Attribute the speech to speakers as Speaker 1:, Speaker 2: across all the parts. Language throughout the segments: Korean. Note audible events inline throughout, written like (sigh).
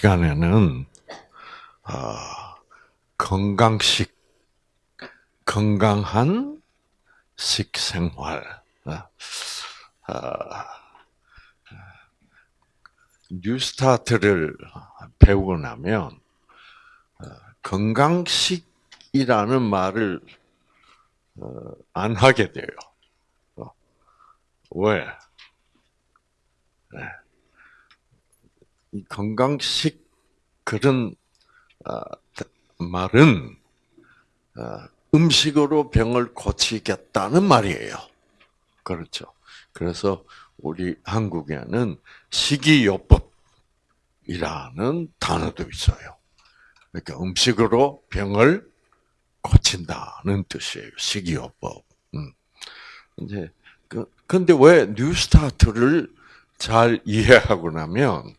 Speaker 1: 시간에는 어, 건강식, 건강한 식생활, 어, 어, 뉴스타트를 배우고 나면 어, 건강식이라는 말을 어, 안 하게 돼요. 어, 왜? 네. 이 건강식 그런 말은 음식으로 병을 고치겠다는 말이에요. 그렇죠. 그래서 우리 한국에는 식이요법이라는 단어도 있어요. 그러니까 음식으로 병을 고친다는 뜻이에요. 식이요법. 음. 이제 그 근데 왜 뉴스타트를 잘 이해하고 나면 어,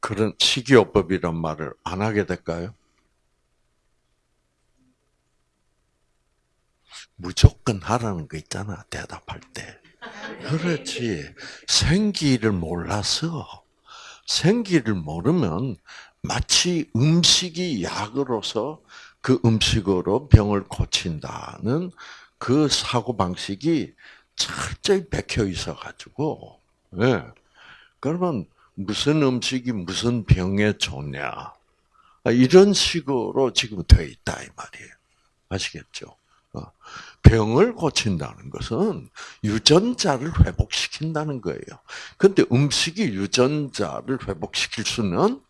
Speaker 1: 그런 식이요법이란 말을 안 하게 될까요? 무조건 하라는 거 있잖아 대답할 때. 그렇지. 생기를 몰라서 생기를 모르면 마치 음식이 약으로서 그 음식으로 병을 고친다는 그 사고 방식이 철저히 bek혀 있어 가지고 예. 그러면 무슨 음식이 무슨 병에 좋냐 이런 식으로 지금 되어 있다 이 말이에요. 아시겠죠? 어. 병을 고친다는 것은 유전자를 회복시킨다는 거예요. 근데 음식이 유전자를 회복시킬 수는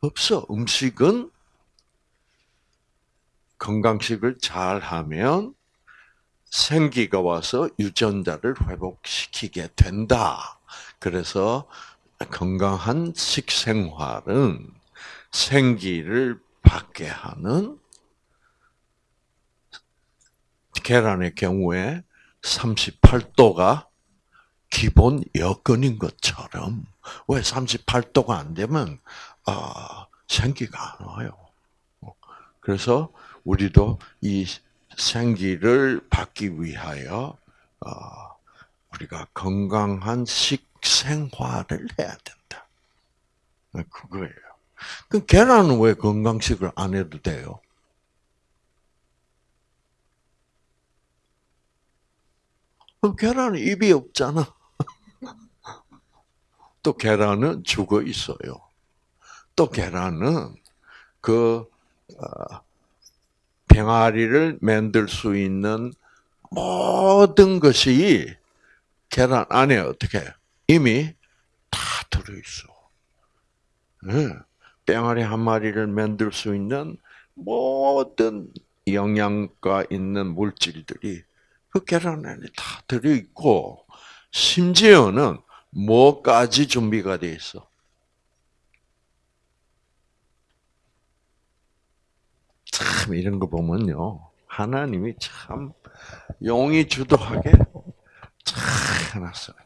Speaker 1: 없어. 음식은 건강식을 잘 하면 생기가 와서 유전자를 회복시키게 된다. 그래서 건강한 식생활은 생기를 받게 하는 계란의 경우에 38도가 기본 여건인 것처럼 왜 38도가 안 되면 아, 생기가 안 와요. 그래서 우리도 이 생기를 받기 위하여 어, 우리가 건강한 식 생활을 해야 된다. 그거예요. 그 계란은 왜 건강식을 안 해도 돼요? 그럼 계란은 입이 없잖아. (laughs) 또 계란은 죽어 있어요. 또 계란은 그 어, 병아리를 만들 수 있는 모든 것이 계란 안에 어떻게 이미 다 들어있어. 네. 병아리 한 마리를 만들 수 있는 모든 영양가 있는 물질들이 그 계란 안에 다 들어있고, 심지어는 뭐까지 준비가 돼 있어? 참, 이런 거 보면요. 하나님이 참 용이 주도하게 잘 해놨어요.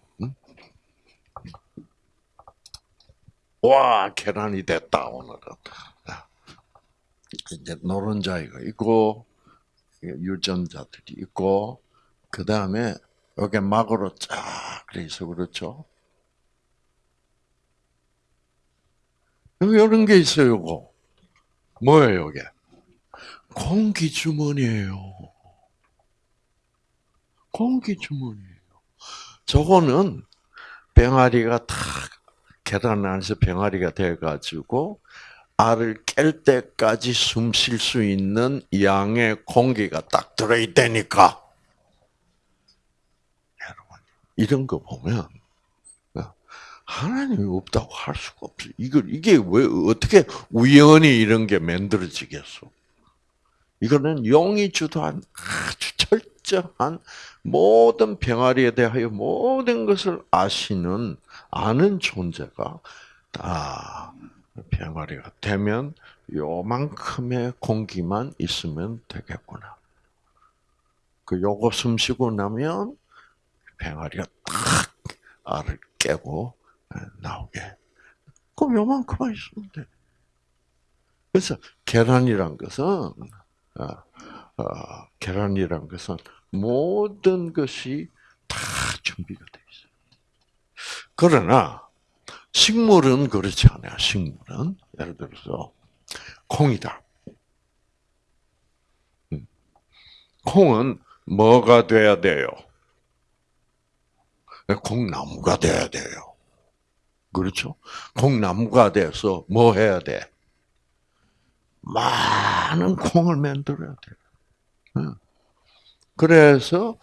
Speaker 1: 와, 계란이 됐다, 오늘은. 이제 노른자이가 있고, 유전자들이 있고, 그 다음에 여기 막으로 쫙 그래서 그렇죠. 이런 게 있어요, 이거. 뭐예요, 이게? 공기 주머니예요. 공기 주머니예요. 저거는 병아리가 다 계란 안에서 병아리가 돼가지고 알을 깰 때까지 숨 쉴 수 있는 양의 공기가 딱 들어있다니까. 이런 거 보면 어, 하나님이 없다고 할 수가 없어. 이걸 이게 왜 어떻게 우연히 이런 게 만들어지겠어? 이거는 영이 주도한 아주 철저한 모든 병아리에 대하여 모든 것을 아시는 아는 존재가 아 병아리가 되면 요만큼의 공기만 있으면 되겠구나. 그 요거 숨 쉬고 나면 병아리가 딱 알을 깨고 나오게. 그럼 요만큼만 있으면 돼. 그래서 계란이란 것은 어, 어, 계란이란 것은 모든 것이 다 준비가 돼. 그러나 식물은 그렇지 않아요. 식물은 예를 들어서 콩이다. 음. 콩은 뭐가 돼야 돼요? 콩나무가 돼야 돼요. 그렇죠? 콩나무가 돼서 뭐 해야 돼? 많은 콩을 만들어야 돼. 그래서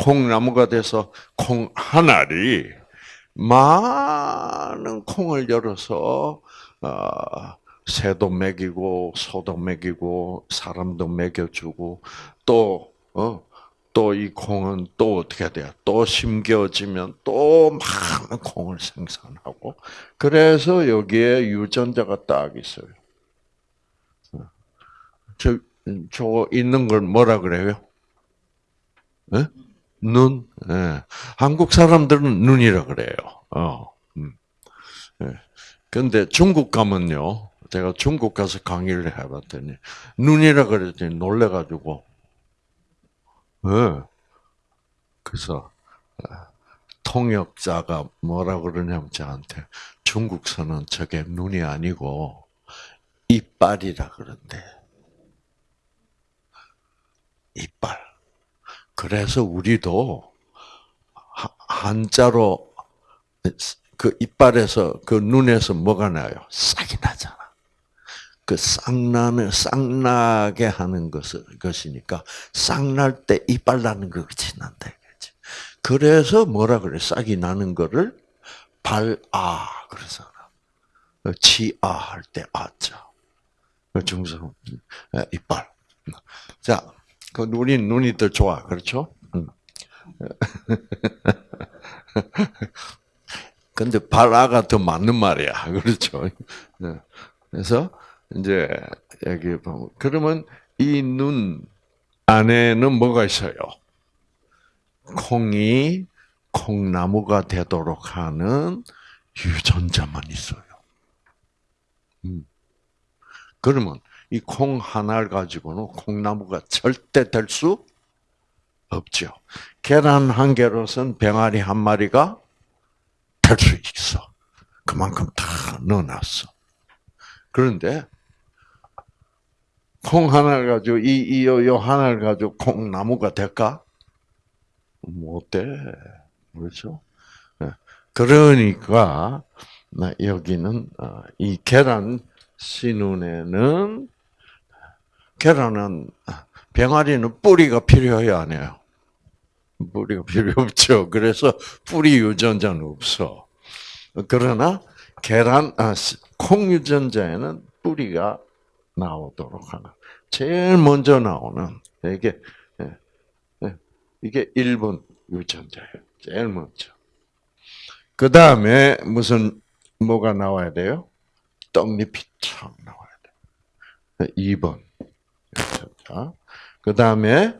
Speaker 1: 콩나무가 돼서 콩 하나리 많은 콩을 열어서 어, 새도 먹이고 소도 먹이고 사람도 먹여주고 또 어, 또 이 콩은 또 어떻게 돼요? 또 심겨지면 또 많은 콩을 생산하고 그래서 여기에 유전자가 딱 있어요. 저, 저 있는 걸 뭐라 그래요? 네? 눈. 네. 한국 사람들은 눈이라 그래요. 어. 음. 네. 근데 중국 가면요. 제가 중국 가서 강의를 해봤더니 눈이라 그랬더니 놀래가지고. 네. 그래서 통역자가 뭐라 그러냐면 저한테 중국서는 저게 눈이 아니고 이빨이라 그런데. 이빨. 그래서 우리도 한자로 그 이빨에서 그 눈에서 뭐가 나요? 싹이 나잖아. 그 쌍나는 쌍나게 하는 것을 것이니까 쌍날 때 이빨 나는 거 같이 난다 이거지. 그래서 뭐라 그래? 싹이 나는 거를 발아 그래서 치아 할 때 아자. 중성 이빨. 자, 그 눈이 눈이 더 좋아, 그렇죠? (laughs) 근데 발아가 더 맞는 말이야, (laughs) 그렇죠? 네. 그래서 이제 여기 보면 그러면 이 눈 안에는 뭐가 있어요? 콩이 콩나무가 되도록 하는 유전자만 있어요. 음. 그러면 이 콩 하나를 가지고는 콩나무가 절대 될 수 없죠. 계란 한 개로선 병아리 한 마리가 될 수 있어. 그만큼 다 넣어놨어. 그런데 콩 하나를 가지고 이 이 요 요 하나를 가지고 콩나무가 될까? 못 돼. 그렇죠? 네. 그러니까 여기는 어, 이 계란 씨눈에는 계란은 병아리는 뿌리가 필요해요, 안 해요? 뿌리가 필요 없죠. 그래서 뿌리 유전자는 없어. 그러나 계란, 아, 콩 유전자에는 뿌리가 나오도록 하는. 제일 먼저 나오는 이게 예, 예, 이게 1번 유전자예요. 제일 먼저. 그 다음에 무슨 뭐가 나와야 돼요? 떡잎이 촥 나와야 돼. 2번. 자, 그 다음에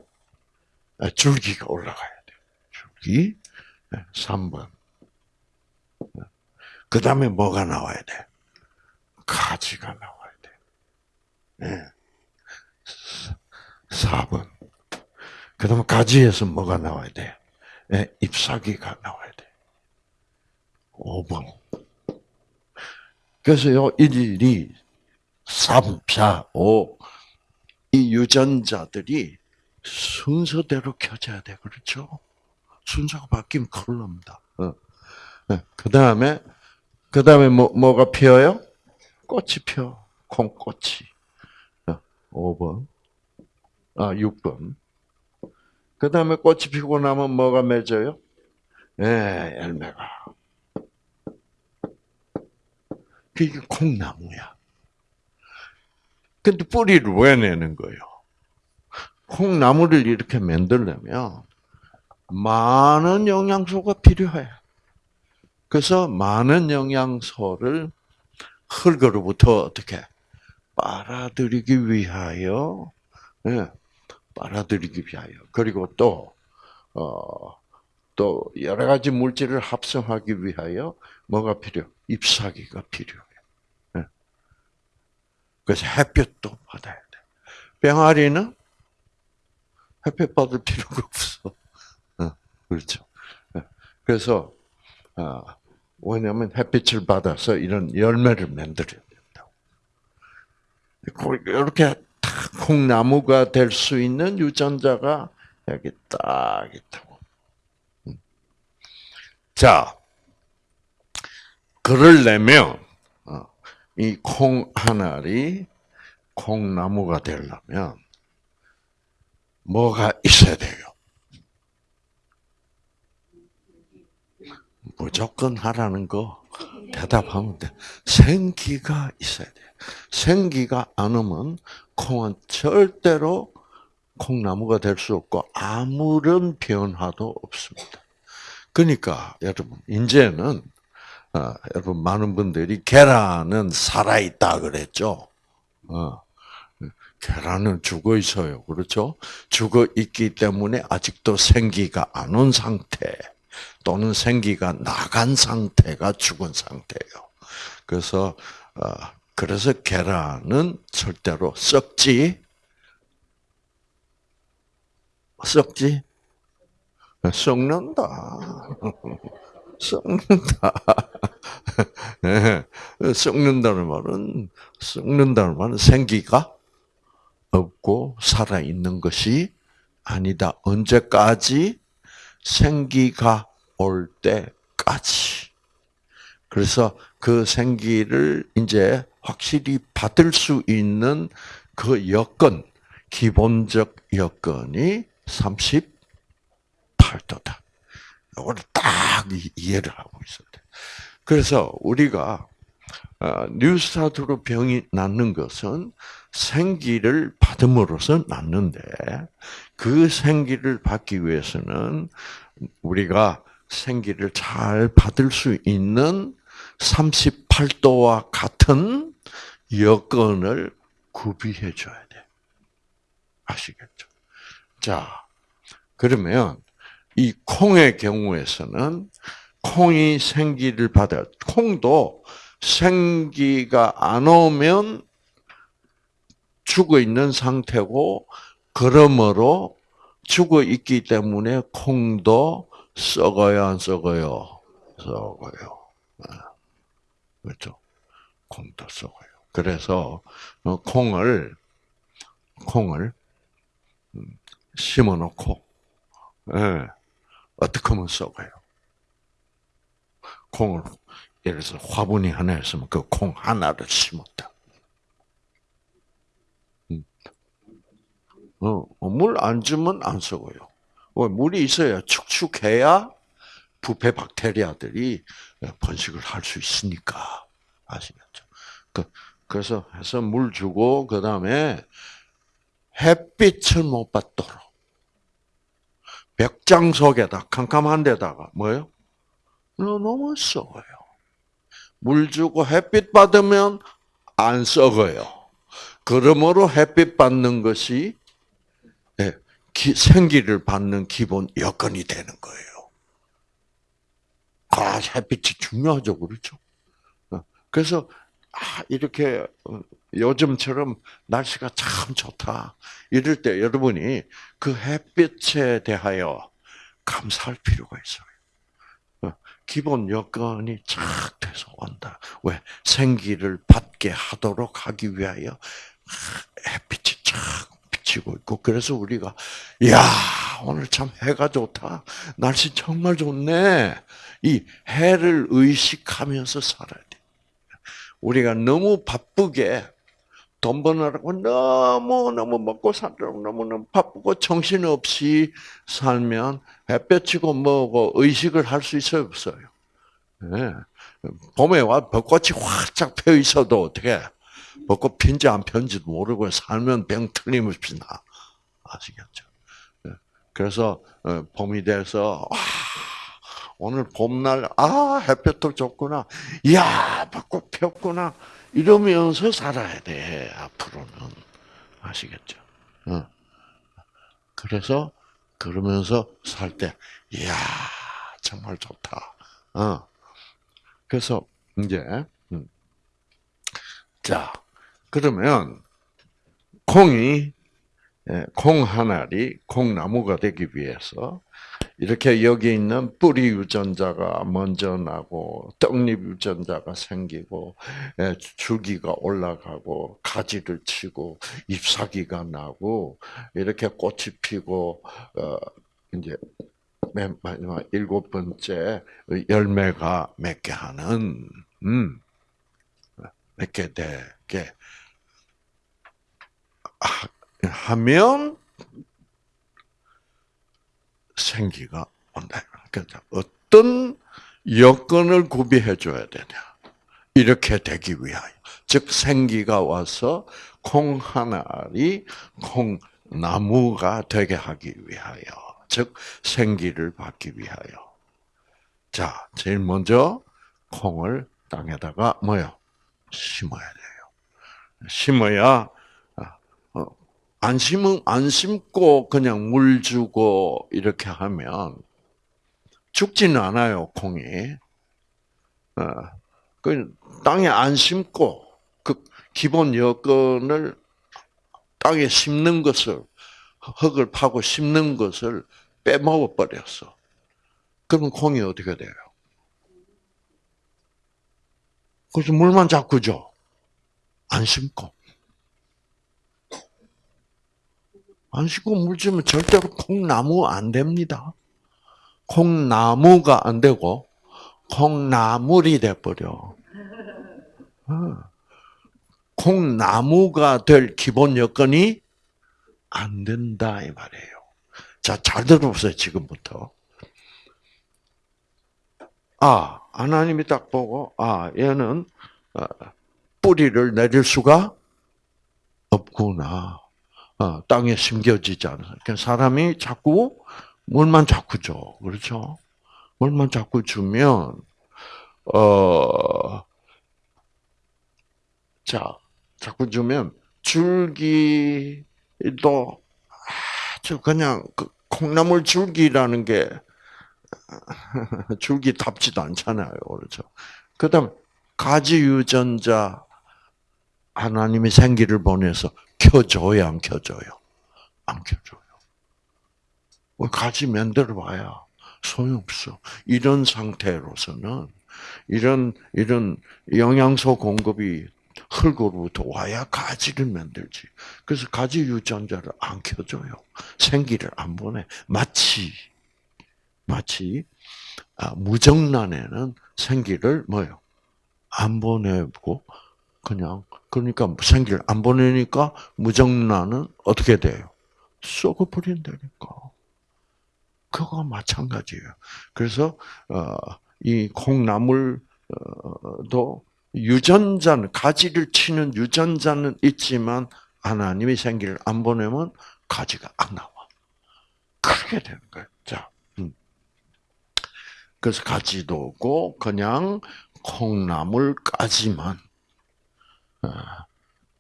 Speaker 1: 줄기가 올라가야 돼. 줄기. 3번. 그 다음에 뭐가 나와야 돼? 가지가 나와야 돼. 네. 4번. 그 다음에 가지에서 뭐가 나와야 돼? 네, 잎사귀가 나와야 돼. 5번. 그래서요, 1, 2, 3, 4, 5, 이 유전자들이 순서대로 켜져야 돼. 그렇죠? 순서가 바뀌면 큰일 납니다. 어. 네. 그 다음에, 그 다음에 뭐, 뭐가 피어요? 꽃이 펴. 콩꽃이. 5번. 어, 아, 6번. 그 다음에 꽃이 피고 나면 뭐가 맺어요? 예, 네, 열매가. 그게 콩나무야. 근데 뿌리를 왜 내는 거예요? 콩나무를 이렇게 만들려면 많은 영양소가 필요해. 그래서 많은 영양소를 흙으로부터 어떻게 빨아들이기 위하여, 네, 빨아들이기 위하여. 그리고 또, 어, 또 여러 가지 물질을 합성하기 위하여 뭐가 필요? 잎사귀가 필요해. 그래서 햇볕도 받아야 돼. 병아리는 햇볕 받을 필요가 없어. (laughs) 어, 그렇죠. 어, 그래서 어, 왜냐하면 햇빛을 받아서 이런 열매를 만들어야 된다고. 이렇게 딱 콩나무가 될 수 있는 유전자가 여기 딱 있다고. 음. 자, 그러려면 어, 이콩 하나리 콩나무가 되려면 뭐가 있어야 돼요? 무조건 하라는 거 대답하면 돼. 생기가 있어야 돼. 생기가 안 오면 콩은 절대로 콩나무가 될 수 없고 아무런 변화도 없습니다. 그러니까 여러분 이제는 어, 여러분 많은 분들이 계란은 살아 있다 그랬죠. 어, 계란은 죽어 있어요. 그렇죠? 죽어 있기 때문에 아직도 생기가 안 온 상태 또는 생기가 나간 상태가 죽은 상태예요. 그래서 어, 그래서 계란은 절대로 썩지 썩지 썩는다. (laughs) 썩는다. (laughs) 네. 썩는다는 말은 썩는다는 말은 생기가 없고 살아 있는 것이 아니다. 언제까지 생기가 올 때까지. 그래서 그 생기를 이제 확실히 받을 수 있는 그 여건, 기본적 여건이 38도다. 이걸 딱 이해를 하고 있어야 돼. 그래서 우리가 어, 뉴스타트로 병이 낫는 것은 생기를 받음으로써 낫는데 그 생기를 받기 위해서는 우리가 생기를 잘 받을 수 있는 38도와 같은 여건을 구비해 줘야 돼. 아시겠죠? 자, 그러면 이 콩의 경우에서는 콩이 생기를 받아 콩도 생기가 안 오면 죽어 있는 상태고 그러므로 죽어 있기 때문에 콩도 썩어요, 안 썩어요? 썩어요. 그렇죠? 콩도 썩어요. 그래서 어, 콩을 콩을 음, 심어놓고 예, 어떻게 하면 썩어요? 콩을 예를 들어서 화분이 하나 있으면 그 콩 하나를 심었다. 음. 어, 물안 주면 안 썩어요. 왜? 물이 있어야 축축해야 부패 박테리아들이 번식을 할 수 있으니까 아시겠죠? 그, 그래서 해서 물 주고 그 다음에 햇빛을 못 받도록 벽장 속에다 캄캄한 데다가 뭐요? 너무 썩어요. 물 주고 햇빛 받으면 안 썩어요. 그러므로 햇빛 받는 것이 예, 생기를 받는 기본 여건이 되는 거예요. 아, 햇빛이 중요하죠, 그렇죠? 어, 그래서 아, 이렇게 어, 요즘처럼 날씨가 참 좋다. 이럴 때 여러분이 그 햇빛에 대하여 감사할 필요가 있어요. 어, 기본 여건이 착 돼서 온다. 왜? 생기를 받게 하도록 하기 위하여 아, 햇빛이 착 비치고 있고, 그래서 우리가, 야 오늘 참 해가 좋다. 날씨 정말 좋네. 이 해를 의식하면서 살아야 돼. 우리가 너무 바쁘게 돈 버느라고 너무너무 먹고 살려고 너무너무 바쁘고 정신없이 살면 햇볕이고 뭐고 의식을 할 수 있어요, 없어요? 네. 봄에 와 벚꽃이 활짝 펴 있어도 어떻게 벚꽃 핀지 안 핀지도 모르고 살면 병 틀림없이 나. 아시겠죠? 네. 그래서 어, 봄이 돼서 와 오늘 봄날 아 햇볕도 좋구나. 이야 벚꽃 폈구나. 이러면서 살아야 돼 앞으로는 아시겠죠? 어. 그래서 그러면서 살 때, 이야 정말 좋다. 어. 그래서 이제 음. 자 그러면 콩이 콩 하나리 콩나무가 되기 위해서 이렇게 여기 있는 뿌리 유전자가 먼저 나고 떡잎 유전자가 생기고 예, 줄기가 올라가고 가지를 치고 잎사귀가 나고 이렇게 꽃이 피고 어 이제 맨 마지막 일곱 번째 열매가 맺게 하는 음 맺게 되게 하면 생기가 온다. 그러니까 어떤 여건을 구비해 줘야 되냐? 이렇게 되기 위하여. 즉 생기가 와서 콩 하나리 콩 나무가 되게 하기 위하여. 즉 생기를 받기 위하여. 자, 제일 먼저 콩을 땅에다가 뭐요? 심어야 돼요. 심어야 안 심은 안 심고 그냥 물 주고 이렇게 하면 죽지는 않아요 콩이. 어, 그 땅에 안 심고 그 기본 여건을 땅에 심는 것을 흙을 파고 심는 것을 빼먹어 버렸어. 그럼 콩이 어떻게 돼요? 그래서 물만 자꾸 줘. 안 심고. 안 씻고 물 주면 절대로 콩나무 안 됩니다. 콩나무가 안 되고 콩나물이 돼버려. 어. 콩나무가 될 기본 여건이 안 된다 이 말이에요. 자, 잘 들어보세요 지금부터. 아, 하나님이 딱 보고 아 얘는 어, 뿌리를 내릴 수가 없구나. 어, 땅에 심겨지지 않아. 그러니까 사람이 자꾸 물만 자꾸 줘, 그렇죠? 물만 자꾸 주면 어, 자, 자꾸 주면 줄기도 아주 그냥 그 콩나물 줄기라는 게 (laughs) 줄기 답지도 않잖아요, 그렇죠? 그 다음 가지 유전자 하나님이 생기를 보내서 켜줘야 안 켜줘요? 안 켜줘요. 뭐 가지 만들어 봐야 소용없어. 이런 상태로서는 이런 이런 영양소 공급이 흙으로부터 와야 가지를 만들지. 그래서 가지 유전자를 안 켜줘요. 생기를 안 보내. 마치 마치 아, 무정란에는 생기를 뭐요? 안 보내고 그냥 그러니까 생기를 안 보내니까 무정란은 어떻게 돼요? 썩어버린다니까. 그거 마찬가지예요. 그래서 어, 이 콩나물도 유전자는 가지를 치는 유전자는 있지만 하나님이 생기를 안 보내면 가지가 안 나와. 그렇게 되는 거예요. 자, 음. 그래서 가지도 없고 그냥 콩나물까지만 어,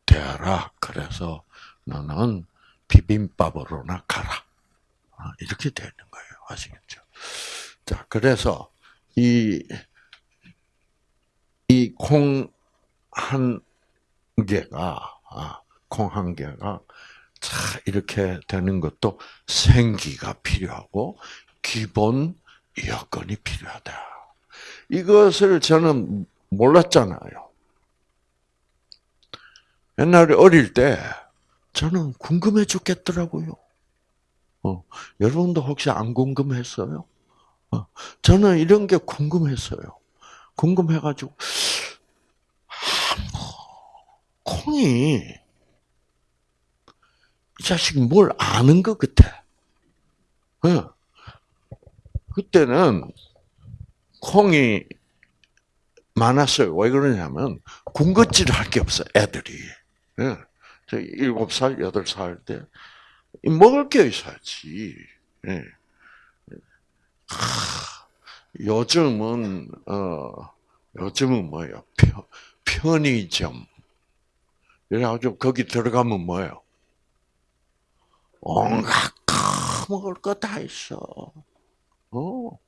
Speaker 1: 되어라. 그래서 너는 비빔밥으로나 가라. 어, 이렇게 되는 거예요. 아시겠죠? 자, 그래서 이, 이 콩 한 개가, 아, 콩한 개가 자, 이렇게 되는 것도 생기가 필요하고 기본 여건이 필요하다. 이것을 저는 몰랐잖아요. 옛날에 어릴 때 저는 궁금해 죽겠더라고요. 어, 여러분도 혹시 안 궁금했어요? 어, 저는 이런 게 궁금했어요. 궁금해가지고 아, 뭐, 콩이 이 자식 뭘 아는 것 같아. 어. 그때는 콩이 많았어요. 왜 그러냐면 군것질 할 게 없어 애들이. 예. 저 일곱 살, 여덟 살 때, 먹을 게 있어야지. 예. 요즘은, 어, 요즘은 뭐예요? 편, 편의점. 그래가지고 거기 들어가면 뭐예요? 온갖 먹을 거 다 있어. 어.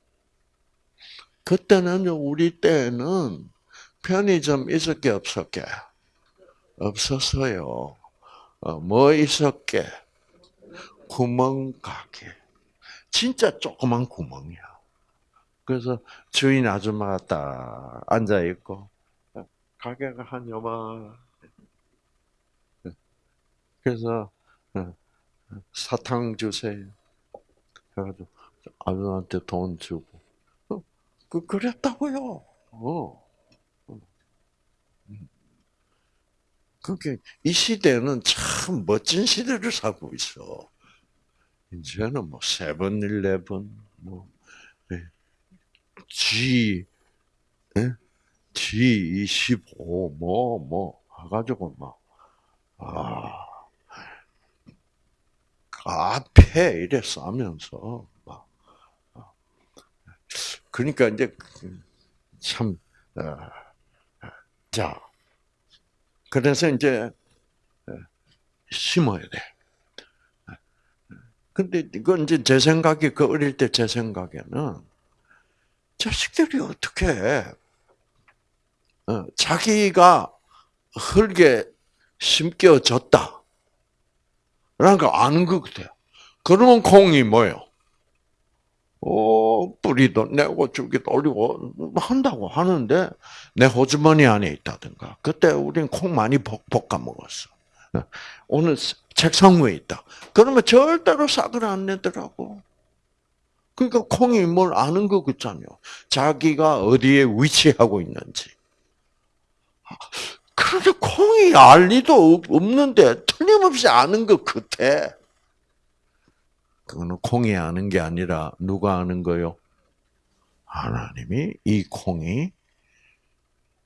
Speaker 1: 그때는 우리 때는 편의점 있었게 없었게? 없었어요. 어, 뭐 있었게? 구멍가게. 진짜 조그만 구멍이야. 그래서 주인 아줌마가 딱 앉아 있고 가게가 한 요만. 그래서 어, 사탕 주세요. 해가지고 아줌마한테 돈 주고 어, 그 그랬다고요. 어. 그게 이 시대는 참 멋진 시대를 살고 있어. 이제는 뭐 세븐 일레븐, 뭐 예. G, 예? G25, 뭐, 뭐, 해가지고 막, 아, 카페 이래 싸면서, 막, 어. 그러니까 이제, 참, 어, 자, 그래서 이제, 심어야 돼. 근데 이건 이제 제 생각이, 그 어릴 때 제 생각에는, 자식들이 어떻게, 어, 자기가 흙에 심겨졌다. 라는 걸 아는 것 같아요. 그러면 콩이 뭐예요? 어, 뿌리도 내고 줄기도 올리고 한다고 하는데 내 호주머니 안에 있다든가. 그때 우리는 콩 많이 볶아 먹었어. 오늘 책상 위에 있다. 그러면 절대로 싹을 안 내더라고. 그러니까 콩이 뭘 아는 것 같잖아요. 자기가 어디에 위치하고 있는지. 그런데 콩이 알 리도 없는데 틀림없이 아는 것 같아. 그거는 콩이 아는 게 아니라 누가 아는 거요? 하나님이 이 콩이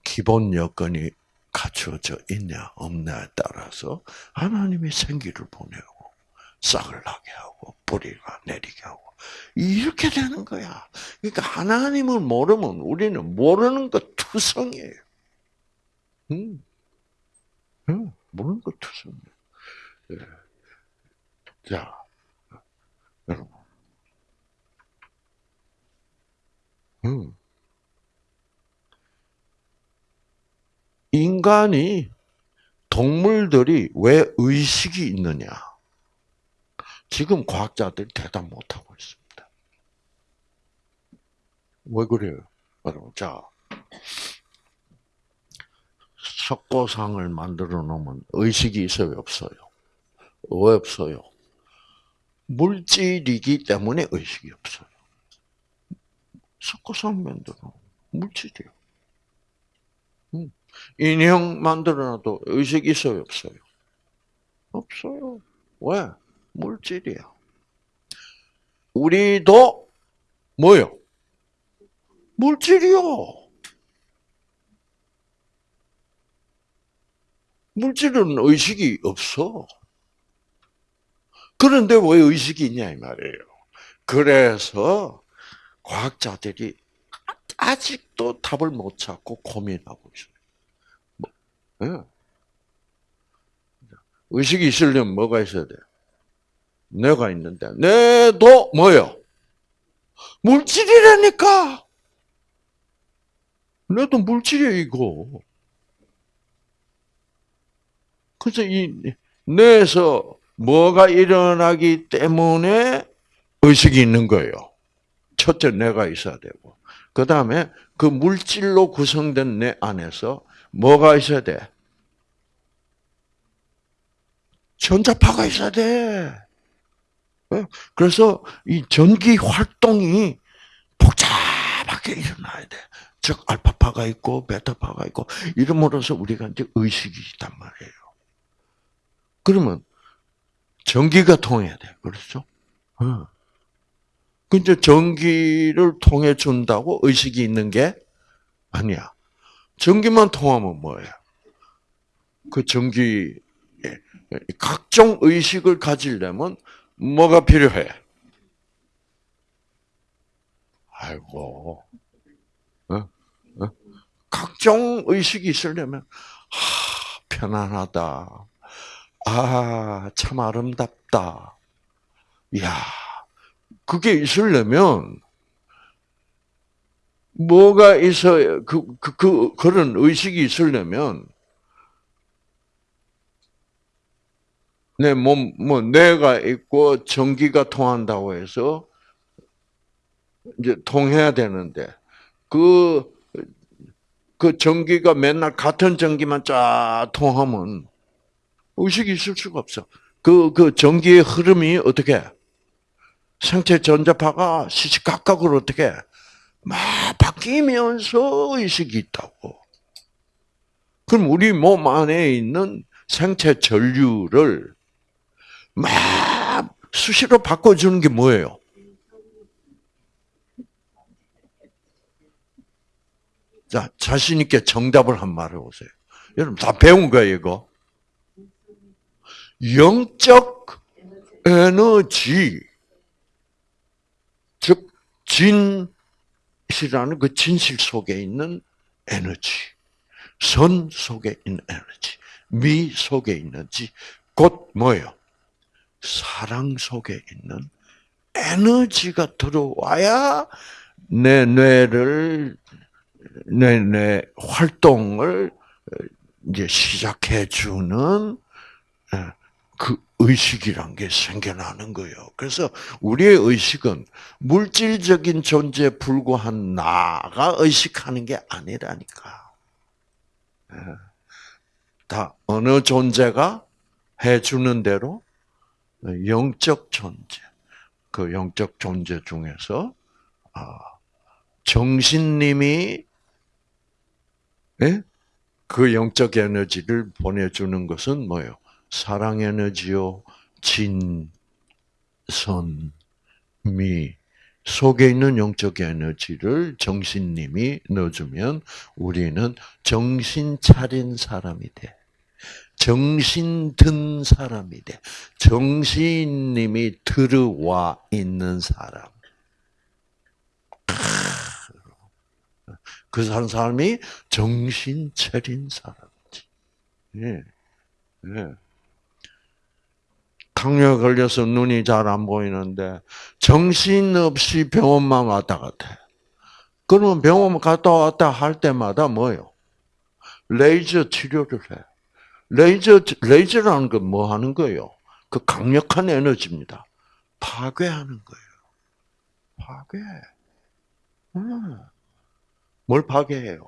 Speaker 1: 기본 여건이 갖추어져 있냐 없냐에 따라서 하나님이 생기를 보내고 싹을 나게 하고 뿌리가 내리게 하고 이렇게 되는 거야. 그러니까 하나님을 모르면 우리는 모르는 것 투성이에요. 음. 음, 모르는 것 투성이에요. 예. 자, 여러분. 음. 인간이 동물들이 왜 의식이 있느냐? 지금 과학자들이 대답 못 하고 있습니다. 왜 그래요? 여러분, 자, 석고상을 만들어 놓으면 의식이 있어요, 없어요? 왜 없어요? 물질이기 때문에 의식이 없어요. 석고상 만들어 물질이요. 음. 인형 만들어놔도 의식 있어요, 없어요? 없어요. 왜? 물질이야. 우리도 뭐요? 물질이요. 물질은 의식이 없어. 그런데 왜 의식이 있냐 이 말이에요. 그래서 과학자들이 아직도 답을 못 찾고 고민하고 있어요. 뭐, 네. 의식이 있으려면 뭐가 있어야 돼? 내가 있는데 내도 뭐요? 물질이라니까. 내도 물질이야 이거. 그래서 이 뇌에서 뭐가 일어나기 때문에 의식이 있는 거예요. 첫째 뇌가 있어야 되고. 그 다음에 그 물질로 구성된 뇌 안에서 뭐가 있어야 돼? 전자파가 있어야 돼. 어? 그래서 이 전기 활동이 복잡하게 일어나야 돼. 즉 알파파가 있고 베타파가 있고 이름으로써 우리가 이제 의식이 있단 말이에요. 그러면 전기가 통해야 돼. 그렇죠? 어. 근데 전기를 통해 준다고 의식이 있는 게 아니야. 전기만 통하면 뭐예요? 그 전기 각종 의식을 가지려면 뭐가 필요해? 아이고, 어? 어? 각종 의식이 있으려면 하, 편안하다. 아, 참 아름답다. 야, 그게 있으려면 뭐가 있어야 그, 그, 그 그런 의식이 있으려면 내 몸, 뭐 뇌가 있고 전기가 통한다고 해서 이제 통해야 되는데 그, 그 전기가 맨날 같은 전기만 쫙 통하면 의식이 있을 수가 없어. 그, 그 전기의 흐름이 어떻게? 생체 전자파가 시시각각으로 어떻게? 막 바뀌면서 의식이 있다고. 그럼 우리 몸 안에 있는 생체 전류를 막 수시로 바꿔주는 게 뭐예요? 자, 자신있게 정답을 한 말 해 보세요. 여러분 다 배운 거예요, 이거. 영적 에너지. 즉, 진이라는 그 진실 속에 있는 에너지. 선 속에 있는 에너지. 미 속에 있는지, 곧 뭐예요? 사랑 속에 있는 에너지가 들어와야 내 뇌를 내, 뇌 활동을 이제 시작해 주는 그 의식이란 게 생겨나는 거예요. 그래서 우리의 의식은 물질적인 존재에 불과한 나가 의식하는 게 아니라니까. 다 어느 존재가 해주는 대로 영적 존재, 그 영적 존재 중에서 아, 정신님이 예? 그 영적 에너지를 보내주는 것은 뭐예요? 사랑 에너지요, 진, 선, 미, 속에 있는 영적 에너지를 정신님이 넣어주면 우리는 정신 차린 사람이 돼. 정신 든 사람이 돼. 정신님이 들어와 있는 사람. 그 사람이 정신 차린 사람이지. 예. 예. 당뇨에 걸려서 눈이 잘 안 보이는데 정신없이 병원만 왔다 갔다. 그러면 병원 갔다 왔다 할 때마다 뭐요? 레이저 치료를 해. 레이저 레이저라는 건 뭐 하는 거예요? 그 강력한 에너지입니다. 파괴하는 거예요. 파괴. 음. 뭘 파괴해요?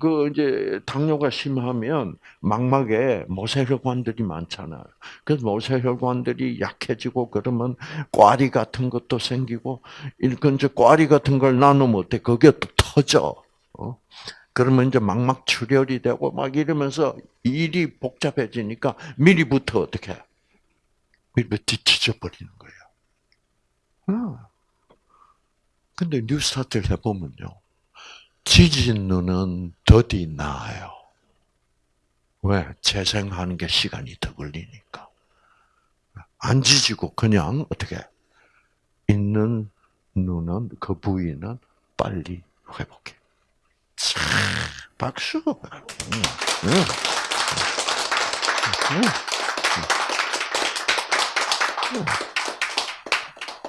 Speaker 1: 그 이제 당뇨가 심하면 망막에 모세혈관들이 많잖아요. 그래서 모세혈관들이 약해지고 그러면 꽈리 같은 것도 생기고 이건 이제 꽈리 같은 걸 나누면 어때? 그게 또 터져. 어? 그러면 이제 망막 출혈이 되고 막 이러면서 일이 복잡해지니까 미리부터 어떻게? 해? 미리부터 뒤치져 버리는 거예요. 어. 근데 뉴스타트를 해보면요. 지진 눈은 더디 나아요. 왜? 재생하는 게 시간이 더 걸리니까. 안 지지고 그냥 어떻게 있는 눈은 그 부위는 빨리 회복해. 차, 박수.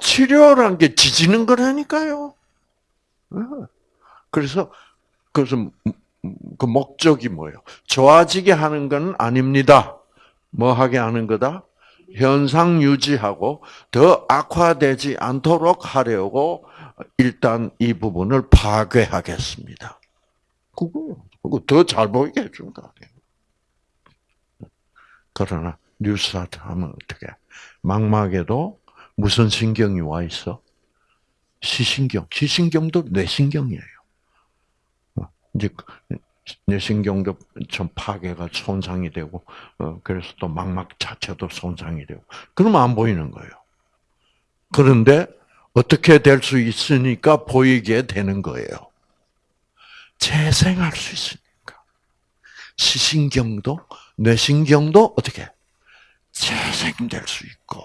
Speaker 1: 치료란 게 지지는 거라니까요. 그래서 그래서 그 목적이 뭐예요? 좋아지게 하는 건 아닙니다. 뭐 하게 하는 거다? 현상 유지하고 더 악화되지 않도록 하려고 일단 이 부분을 파괴하겠습니다. 그거 그거 더 잘 보이게 해준 거 아니에요. 그러나 뉴스타트 하면 어떻게? 망막에도 무슨 신경이 와 있어? 시신경. 시신경도 뇌신경이에요. 이제 뇌신경도 좀 파괴가 손상이 되고, 어, 그래서 또 망막 자체도 손상이 되고, 그러면 안 보이는 거예요. 그런데 어떻게 될 수 있으니까 보이게 되는 거예요. 재생할 수 있으니까. 시신경도, 뇌신경도 어떻게? 재생될 수 있고,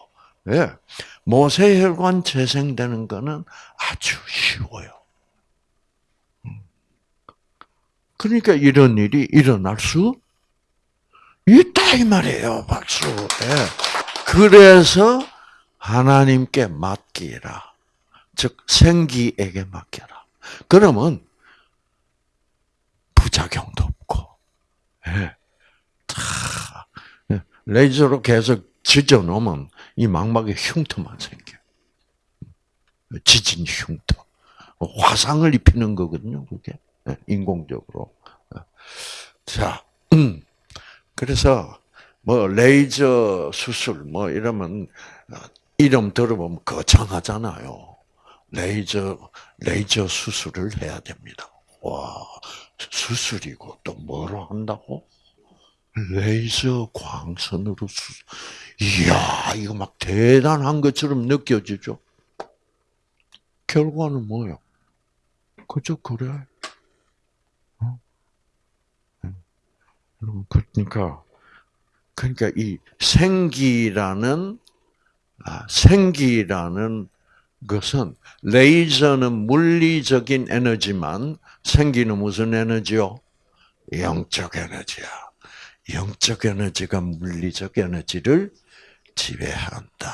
Speaker 1: 예. 모세혈관 재생되는 거는 아주 쉬워요. 그러니까 이런 일이 일어날 수 있다 이 말이에요. 박수. 네. 그래서 하나님께 맡기라. 즉 생기에게 맡겨라. 그러면 부작용도 없고, 네. 레이저로 계속 지져 놓으면 이 망막에 흉터만 생겨. 지진 흉터. 화상을 입히는 거거든요, 그게. 예, 인공적으로. 예. 자, 음. 그래서, 뭐, 레이저 수술, 뭐, 이러면, 어, 이름 들어보면 거창하잖아요. 레이저, 레이저 수술을 해야 됩니다. 와, 수술이고, 또 뭐로 한다고? 레이저 광선으로 수술. 이야, 이거 막 대단한 것처럼 느껴지죠? 결과는 뭐요? 그저 그래. 어? 여러분, 그러니까, 그러니까 이 생기라는, 아, 생기라는 것은, 레이저는 물리적인 에너지만, 생기는 무슨 에너지요? 영적 에너지야. 영적 에너지가 물리적 에너지를 지배한다.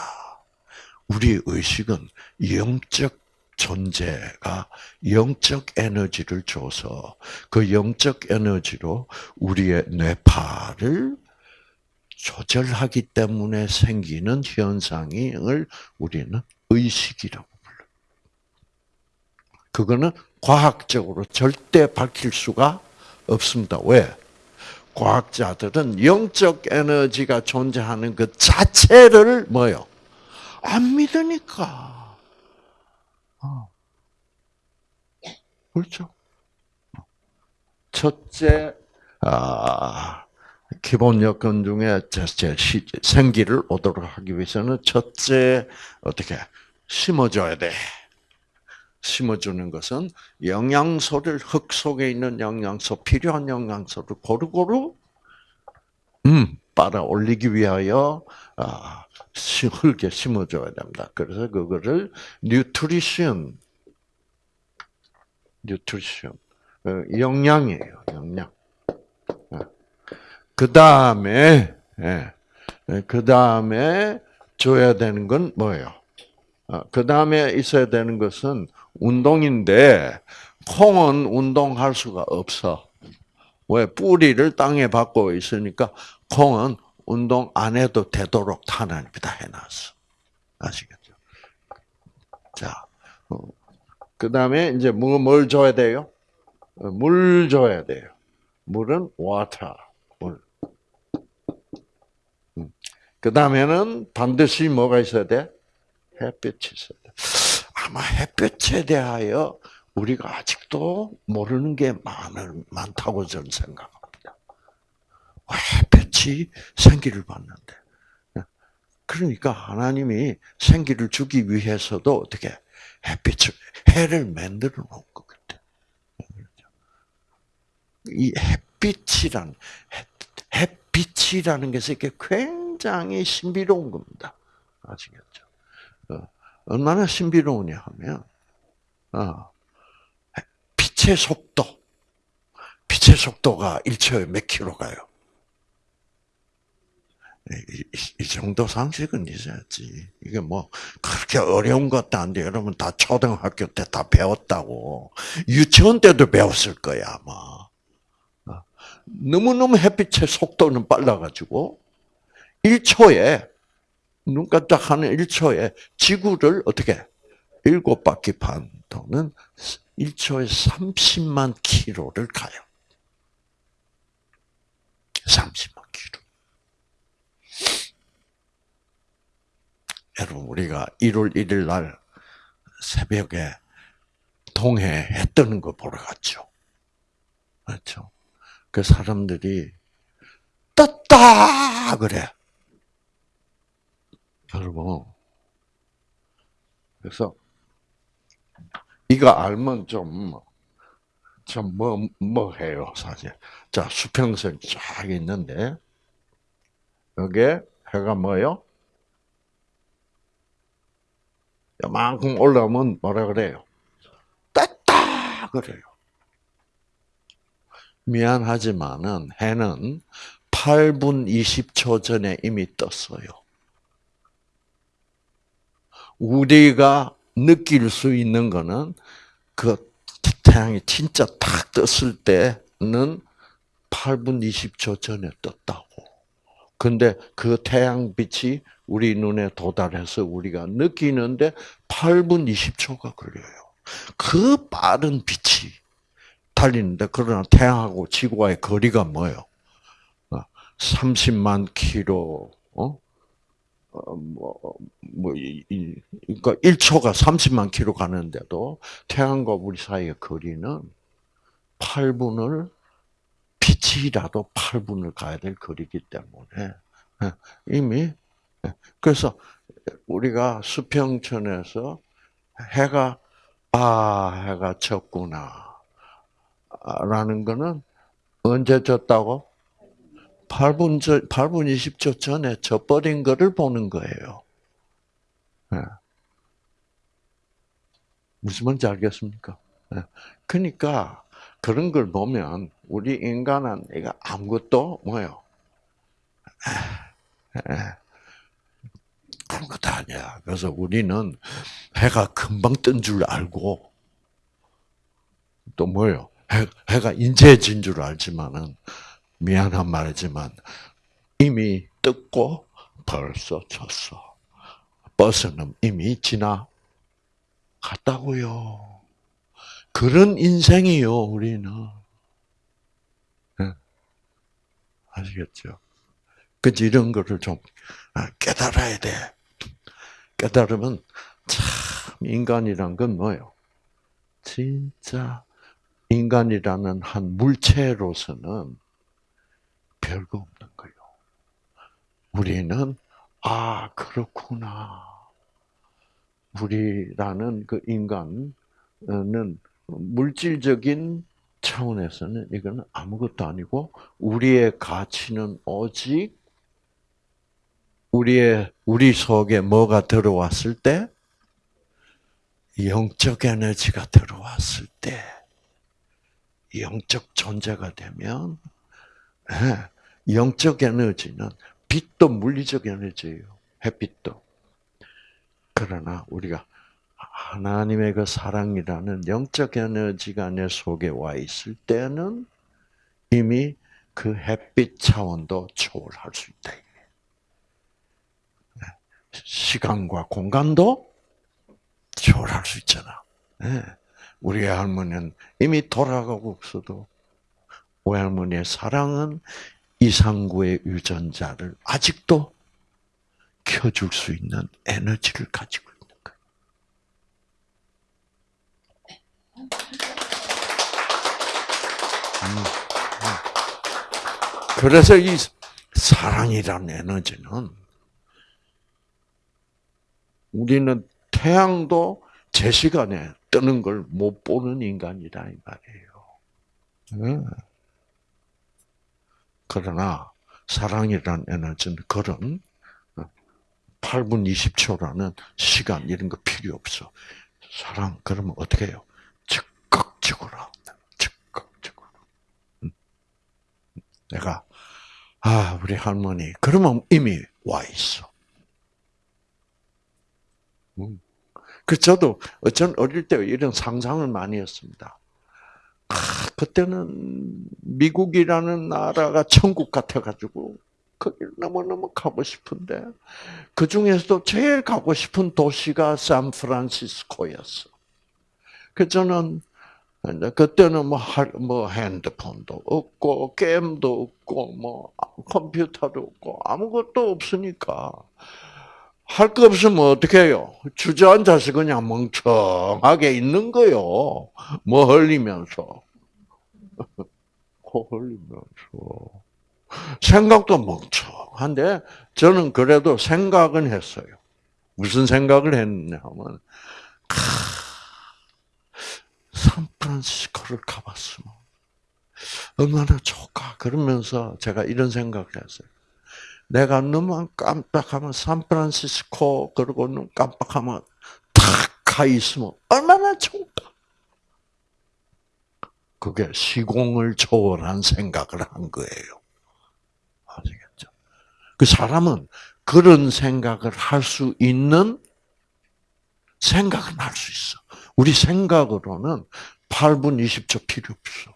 Speaker 1: 우리 의식은 영적 존재가 영적 에너지를 줘서 그 영적 에너지로 우리의 뇌파를 조절하기 때문에 생기는 현상을 우리는 의식이라고 불러요. 그거는 과학적으로 절대 밝힐 수가 없습니다. 왜? 과학자들은 영적 에너지가 존재하는 그 자체를 뭐요? 안 믿으니까. 어. 그렇죠? 첫째, 아, 기본 여건 중에 첫째 생기를 오도록 하기 위해서는 첫째 어떻게 심어줘야 돼. 심어주는 것은 영양소를 흙 속에 있는 영양소 필요한 영양소를 고루고루 음 빨아 올리기 위하여 아, 흙에 심어줘야 됩니다. 그래서 그거를 뉴트리션 어, 영양이에요. 영양. 어. 그 다음에 예, 그 다음에 줘야 되는 건 뭐예요? 어, 그 다음에 있어야 되는 것은 운동인데 콩은 운동할 수가 없어. 왜 뿌리를 땅에 받고 있으니까 콩은 운동 안 해도 되도록 하나님이 다 해놨어. 아시겠죠? 자, 어, 그 다음에 이제 뭐, 뭘 줘야 돼요? 어, 물 줘야 돼요. 물은 water, 물. 음. 그 다음에는 반드시 뭐가 있어야 돼? 햇빛이 있어야 돼. 아마 햇볕에 대하여 우리가 아직도 모르는 게 많을, 많다고 저는 생각합니다. 햇볕이 생기를 받는데. 그러니까 하나님이 생기를 주기 위해서도 어떻게 햇빛을, 해를 만들어 놓은 것 같아. 이 햇빛이란, 햇빛이라는 것이 굉장히 신비로운 겁니다. 아시겠죠? 어. 얼마나 신비로우냐 하면, 어, 빛의 속도, 빛의 속도가 1초에 몇 킬로 가요? 이, 이, 정도 상식은 있어야지. 이게 뭐, 그렇게 어려운 것도 안 돼. 여러분 다 초등학교 때 다 배웠다고. 유치원 때도 배웠을 거야, 아마. 어. 너무너무 햇빛의 속도는 빨라가지고, 1초에 눈 깜짝하는 1초에 지구를 어떻게 일곱 바퀴 반 도는 1초에 30만 킬로를 가요. 30만 킬로. 여러분 우리가 1월 1일 날 새벽에 동해 해 뜨는 거 보러 갔죠. 그렇죠? 그 사람들이 떴다 그래. 여러분. 그래서 이거 알면 좀, 좀 뭐, 뭐 해요, 사실. 자, 수평선 쫙 있는데, 여기에 해가 뭐요? 요만큼 올라오면 뭐라 그래요? 떴다! 그래요. 미안하지만은 해는 8분 20초 전에 이미 떴어요. 우리가 느낄 수 있는 거는 그 태양이 진짜 탁 떴을 때는 8분 20초 전에 떴다고. 근데 그 태양빛이 우리 눈에 도달해서 우리가 느끼는데 8분 20초가 걸려요. 그 빠른 빛이 달리는데 그러나 태양하고 지구와의 거리가 뭐예요? 30만 킬로, 어? 어, 뭐, 뭐, 이, 이, 그러니까 1초가 30만 킬로 가는데도 태양과 우리 사이의 거리는 8분을, 빛이라도 8분을 가야 될 거리기 때문에, 예, 이미, 예, 그래서 우리가 수평천에서 해가, 아, 해가 졌구나. 라는 거는 언제 졌다고? 8분, 전, 8분 20초 전에 져버린 거를 보는 거예요. 예. 무슨 말인지 알겠습니까? 예. 그러니까 그런 걸 보면 우리 인간은 이거 아무것도 뭐요? 예. 아무것도 아니야. 그래서 우리는 해가 금방 뜬 줄 알고 또 뭐요? 해, 해가 인제 진 줄 알지만은 미안한 말이지만 이미 떴고 벌써 졌어. 버스는 이미 지나갔다고요. 그런 인생이요, 우리는. 네. 아시겠죠? 그치, 이런 거를 좀 아, 깨달아야 돼. 깨달으면 참, 인간이란 건 뭐예요? 진짜, 인간이라는 한 물체로서는 별거 없는 거예요. 우리는 아 그렇구나. 우리라는 그 인간은 물질적인 차원에서는 이거는 아무것도 아니고 우리의 가치는 오직 우리의 우리 속에 뭐가 들어왔을 때 영적 에너지가 들어왔을 때 영적 존재가 되면 예, 영적 에너지는 빛도 물리적 에너지예요. 햇빛도. 그러나 우리가 하나님의 그 사랑이라는 영적 에너지가 내 속에 와 있을 때는 이미 그 햇빛 차원도 초월할 수 있다. 예, 시간과 공간도 초월할 수 있잖아. 예, 우리 할머니는 이미 돌아가고 없어도 외할머니의 사랑은 이상구의 유전자를 아직도 켜줄 수 있는 에너지를 가지고 있는 거예요. 음, 음. 그래서 이 사랑이라는 에너지는 우리는 태양도 제 시간에 뜨는 걸 못 보는 인간이다 이 말이에요. 그러나 사랑이라는 에너지는 그런 8분 20초라는 시간 이런 거 필요 없어. 사랑 그러면 어떻게 해요? 즉각적으로 즉각적으로. 내가 아 우리 할머니 그러면 이미 와 있어. 그 저도 어쩐 어릴 때 이런 상상을 많이 했습니다. 아, 그때는 미국이라는 나라가 천국 같아가지고 거기를 너무너무 가고 싶은데 그 중에서도 제일 가고 싶은 도시가 샌프란시스코였어. 그 저는 그때는 뭐, 뭐 핸드폰도 없고 게임도 없고 뭐 컴퓨터도 없고 아무것도 없으니까 할 거 없으면 어떻게 해요? 주저앉아서 그냥 멍청하게 있는 거요. 뭐 흘리면서. 코 (laughs) 흘리면서. 생각도 멍청한데, 저는 그래도 생각은 했어요. 무슨 생각을 했냐 하면, 샌프란시스코를 가봤으면 얼마나 좋을까. 그러면서 제가 이런 생각을 했어요. 내가 눈만 깜빡하면 샌프란시스코 그리고 눈 깜빡하면 탁 가 있으면 얼마나 좋을까. 그게 시공을 초월한 생각을 한 거예요. 아시겠죠? 그 사람은 그런 생각을 할 수 있는 생각은 할 수 있어. 우리 생각으로는 8분 20초 필요 없어.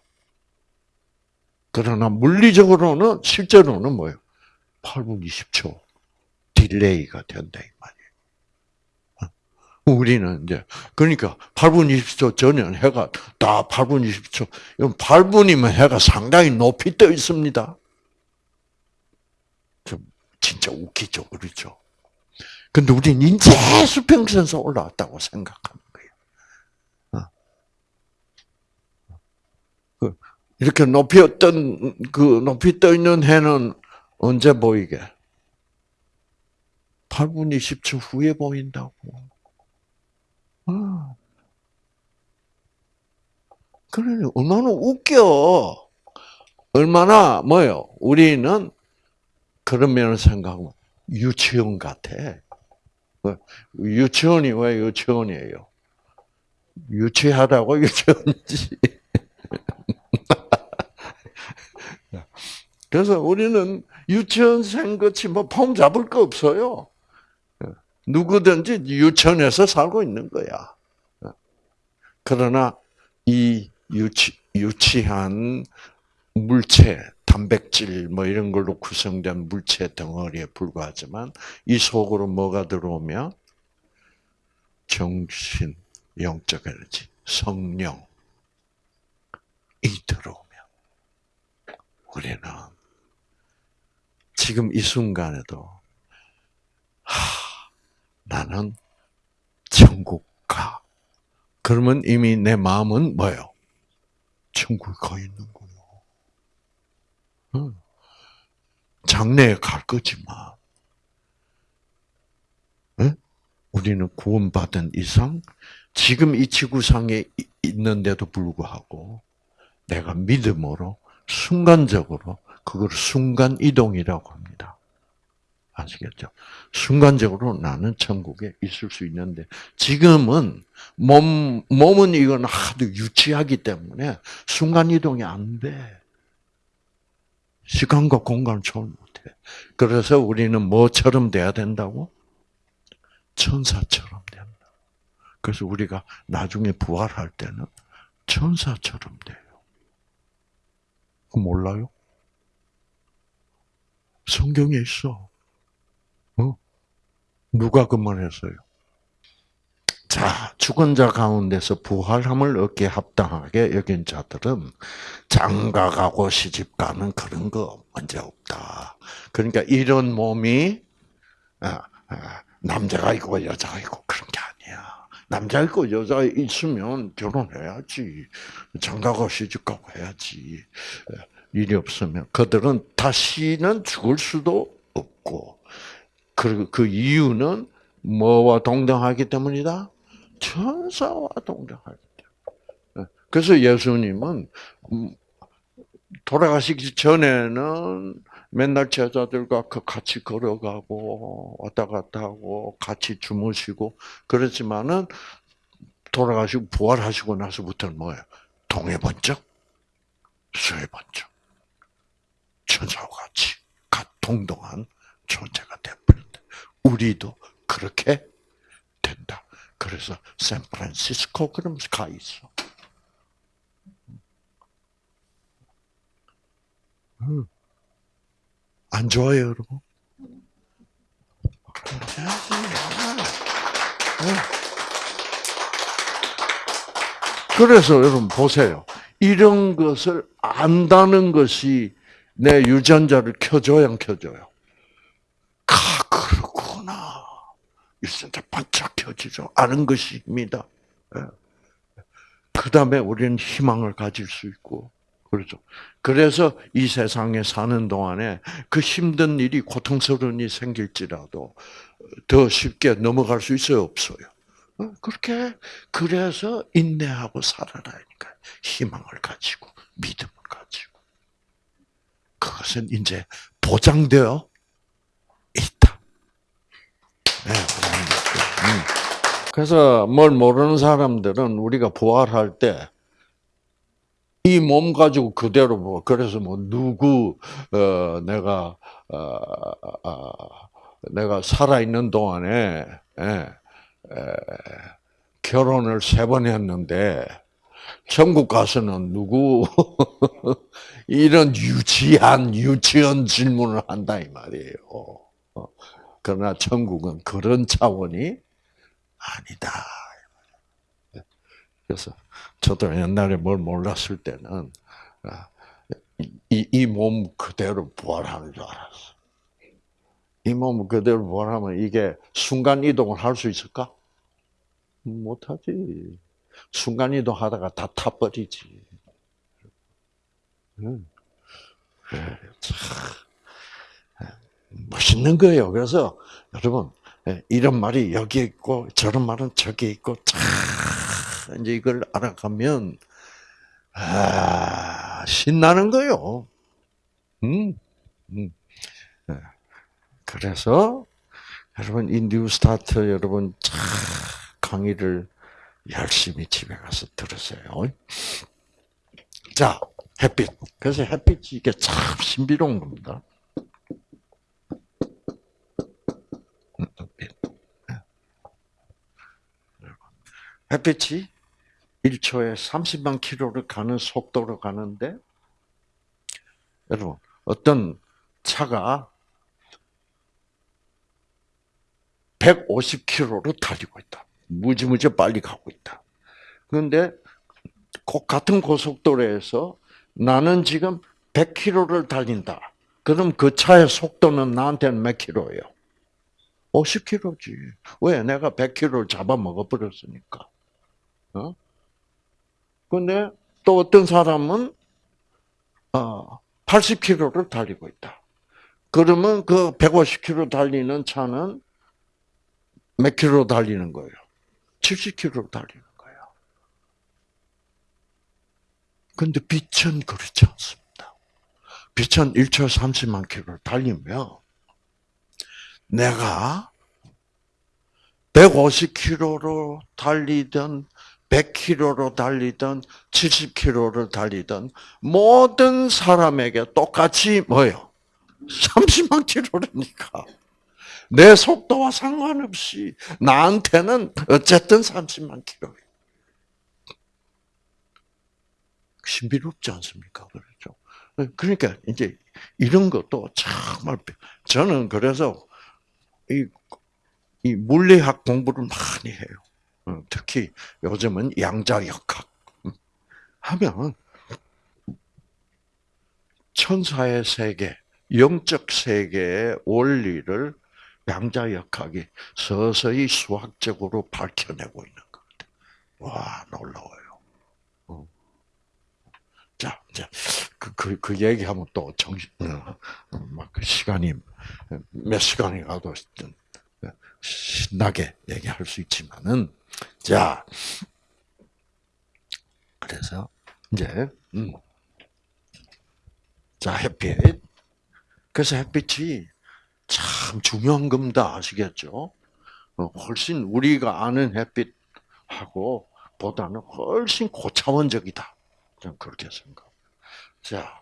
Speaker 1: 그러나 물리적으로는 실제로는 뭐예요? 8분 20초 delay가 된다 이 말이에요. 우리는 이제 그러니까 8분 20초 전에는 해가 다 8분 20초. 8분이면 해가 상당히 높이 떠 있습니다. 좀 진짜 웃기죠, 그렇죠? 근데 우리는 이제 수평선에서 올라왔다고 생각하는 거예요. 어. 그 이렇게 높이 어떤 그 높이 떠 있는 해는 언제 보이게? 8분 20초 후에 보인다고. 아. 그래, 얼마나 웃겨. 얼마나, 뭐요? 우리는 그런 면을 생각하면 유치원 같아. 유치원이 왜 유치원이에요? 유치하다고 유치원이지. 그래서 우리는 유치원생 같이 뭐 폼 잡을 거 없어요. 누구든지 유치원에서 살고 있는 거야. 그러나 이 유치, 유치한 물체, 단백질 뭐 이런 걸로 구성된 물체 덩어리에 불과하지만 이 속으로 뭐가 들어오면 정신, 영적 에너지, 성령이 들어오면 우리는 지금 이 순간에도 하, 나는 천국 가. 그러면 이미 내 마음은 뭐예요? 천국에 가 있는 거예요. 장래에 갈 거지만, 우리는 구원받은 이상 지금 이 지구상에 있는데도 불구하고 내가 믿음으로 순간적으로 그걸 순간 이동이라고 합니다. 아시겠죠? 순간적으로 나는 천국에 있을 수 있는데 지금은 몸 몸은 이건 하도 유치하기 때문에 순간 이동이 안 돼. 시간과 공간을 초월 못해. 그래서 우리는 뭐처럼 돼야 된다고? 천사처럼 된다. 그래서 우리가 나중에 부활할 때는 천사처럼 돼요. 몰라요? 성경에 있어. 어? 누가 그 말 했어요? 자, 죽은 자 가운데서 부활함을 얻게 합당하게 여긴 자들은 장가가고 시집가는 그런 거 문제 없다. 그러니까 이런 몸이 아, 아, 남자가 있고 여자가 있고 그런 게 아니야. 남자 있고 여자 있으면 결혼해야지. 장가가 시집가고 해야지. 일이 없으면 그들은 다시는 죽을 수도 없고 그, 그 이유는 뭐와 동등하기 때문이다? 천사와 동등하기 때문에. 그래서 예수님은 음, 돌아가시기 전에는 맨날 제자들과 그 같이 걸어가고 왔다 갔다 하고 같이 주무시고 그렇지만은 돌아가시고 부활하시고 나서부터는 뭐예요? 동해 번쩍, 서해 번쩍, 천사와 같이 동동한 존재가 되버린다. 우리도 그렇게 된다. 그래서 샌프란시스코 그러면서 가 있어. 음. 안 좋아요, 여러분? 그래서 여러분 보세요. 이런 것을 안다는 것이 내 유전자를 켜줘야 안 켜줘요? 일생자 반짝 켜지죠. 아는 것입니다. 예. 그 다음에 우리는 희망을 가질 수 있고, 그렇죠. 그래서 이 세상에 사는 동안에 그 힘든 일이 고통스러운 일이 생길지라도 더 쉽게 넘어갈 수 있어요, 없어요? 어, 그렇게, 그래서 인내하고 살아라니까. 희망을 가지고. 그 것은 이제 보장되어 있다. 네. 그래서 뭘 모르는 사람들은 우리가 부활할 때 이 몸 가지고 그대로 뭐 그래서 뭐 누구 어 내가 어, 어, 내가 살아 있는 동안에 예, 에, 결혼을 세 번 했는데 천국 가서는 누구 (laughs) 이런 유치한 유치한 질문을 한다 이 말이에요. 어, 그러나 천국은 그런 차원이 아니다. 그래서 저도 옛날에 뭘 몰랐을 때는 아, 이몸 그대로 부활하는 줄 알았어. 이 몸 그대로 부활하면 이게 순간 이동을 할 수 있을까? 못하지. 순간 이동 하다가 다 타버리지. 음. 네, 멋있는 거예요. 그래서 여러분 예, 이런 말이 여기 있고 저런 말은 저기 있고 참 이제 이걸 알아가면 아 신나는 거요. 음, 음. 네. 그래서 여러분 이 뉴스타트 여러분 참 강의를 열심히 집에 가서 들으세요. 자, 햇빛. 그래서 햇빛이 이게 참 신비로운 겁니다. 햇빛이 1초에 30만 킬로를 가는 속도로 가는데, 여러분, 어떤 차가 150킬로로 달리고 있다. 무지무지 빨리 가고 있다. 그런데 같은 고속도로에서 나는 지금 100km를 달린다. 그럼 그 차의 속도는 나한테는 몇 킬로예요? 50km지. 왜? 내가 100km를 잡아먹어 버렸으니까. 어? 근데 또 어떤 사람은 어, 80km를 달리고 있다. 그러면 그 150km 달리는 차는 몇 킬로 달리는 거예요? 70km 달리는 거예요. 근데 빛은 그렇지 않습니다. 빛은 1초 30만 킬로 달리면 내가 150km로 달리든 100km로 달리든 70km를 달리든 모든 사람에게 똑같이 뭐요? 30만 킬로라니까. 내 속도와 상관없이 나한테는 어쨌든 30만 킬로. 신비롭지 않습니까? 그렇죠. 그러니까 이제 이런 것도 정말 저는 그래서 이, 이 물리학 공부를 많이 해요. 어, 특히 요즘은 양자역학 음, 하면 천사의 세계, 영적 세계의 원리를 양자역학이 서서히 수학적으로 밝혀내고 있는 것 같아요. 와, 놀라워요. 어. 자, 이제 그, 그, 그 얘기하면 또 정신, 어, 막그 시간이, 몇 시간이 가도 신나게 얘기할 수 있지만은, 자, 그래서, 이제, 음. 자, 햇빛. 그래서 햇빛이 참 중요한 겁니다. 아시겠죠? 어, 훨씬 우리가 아는 햇빛하고 보다는 훨씬 고차원적이다. 저는 그렇게 생각. 자,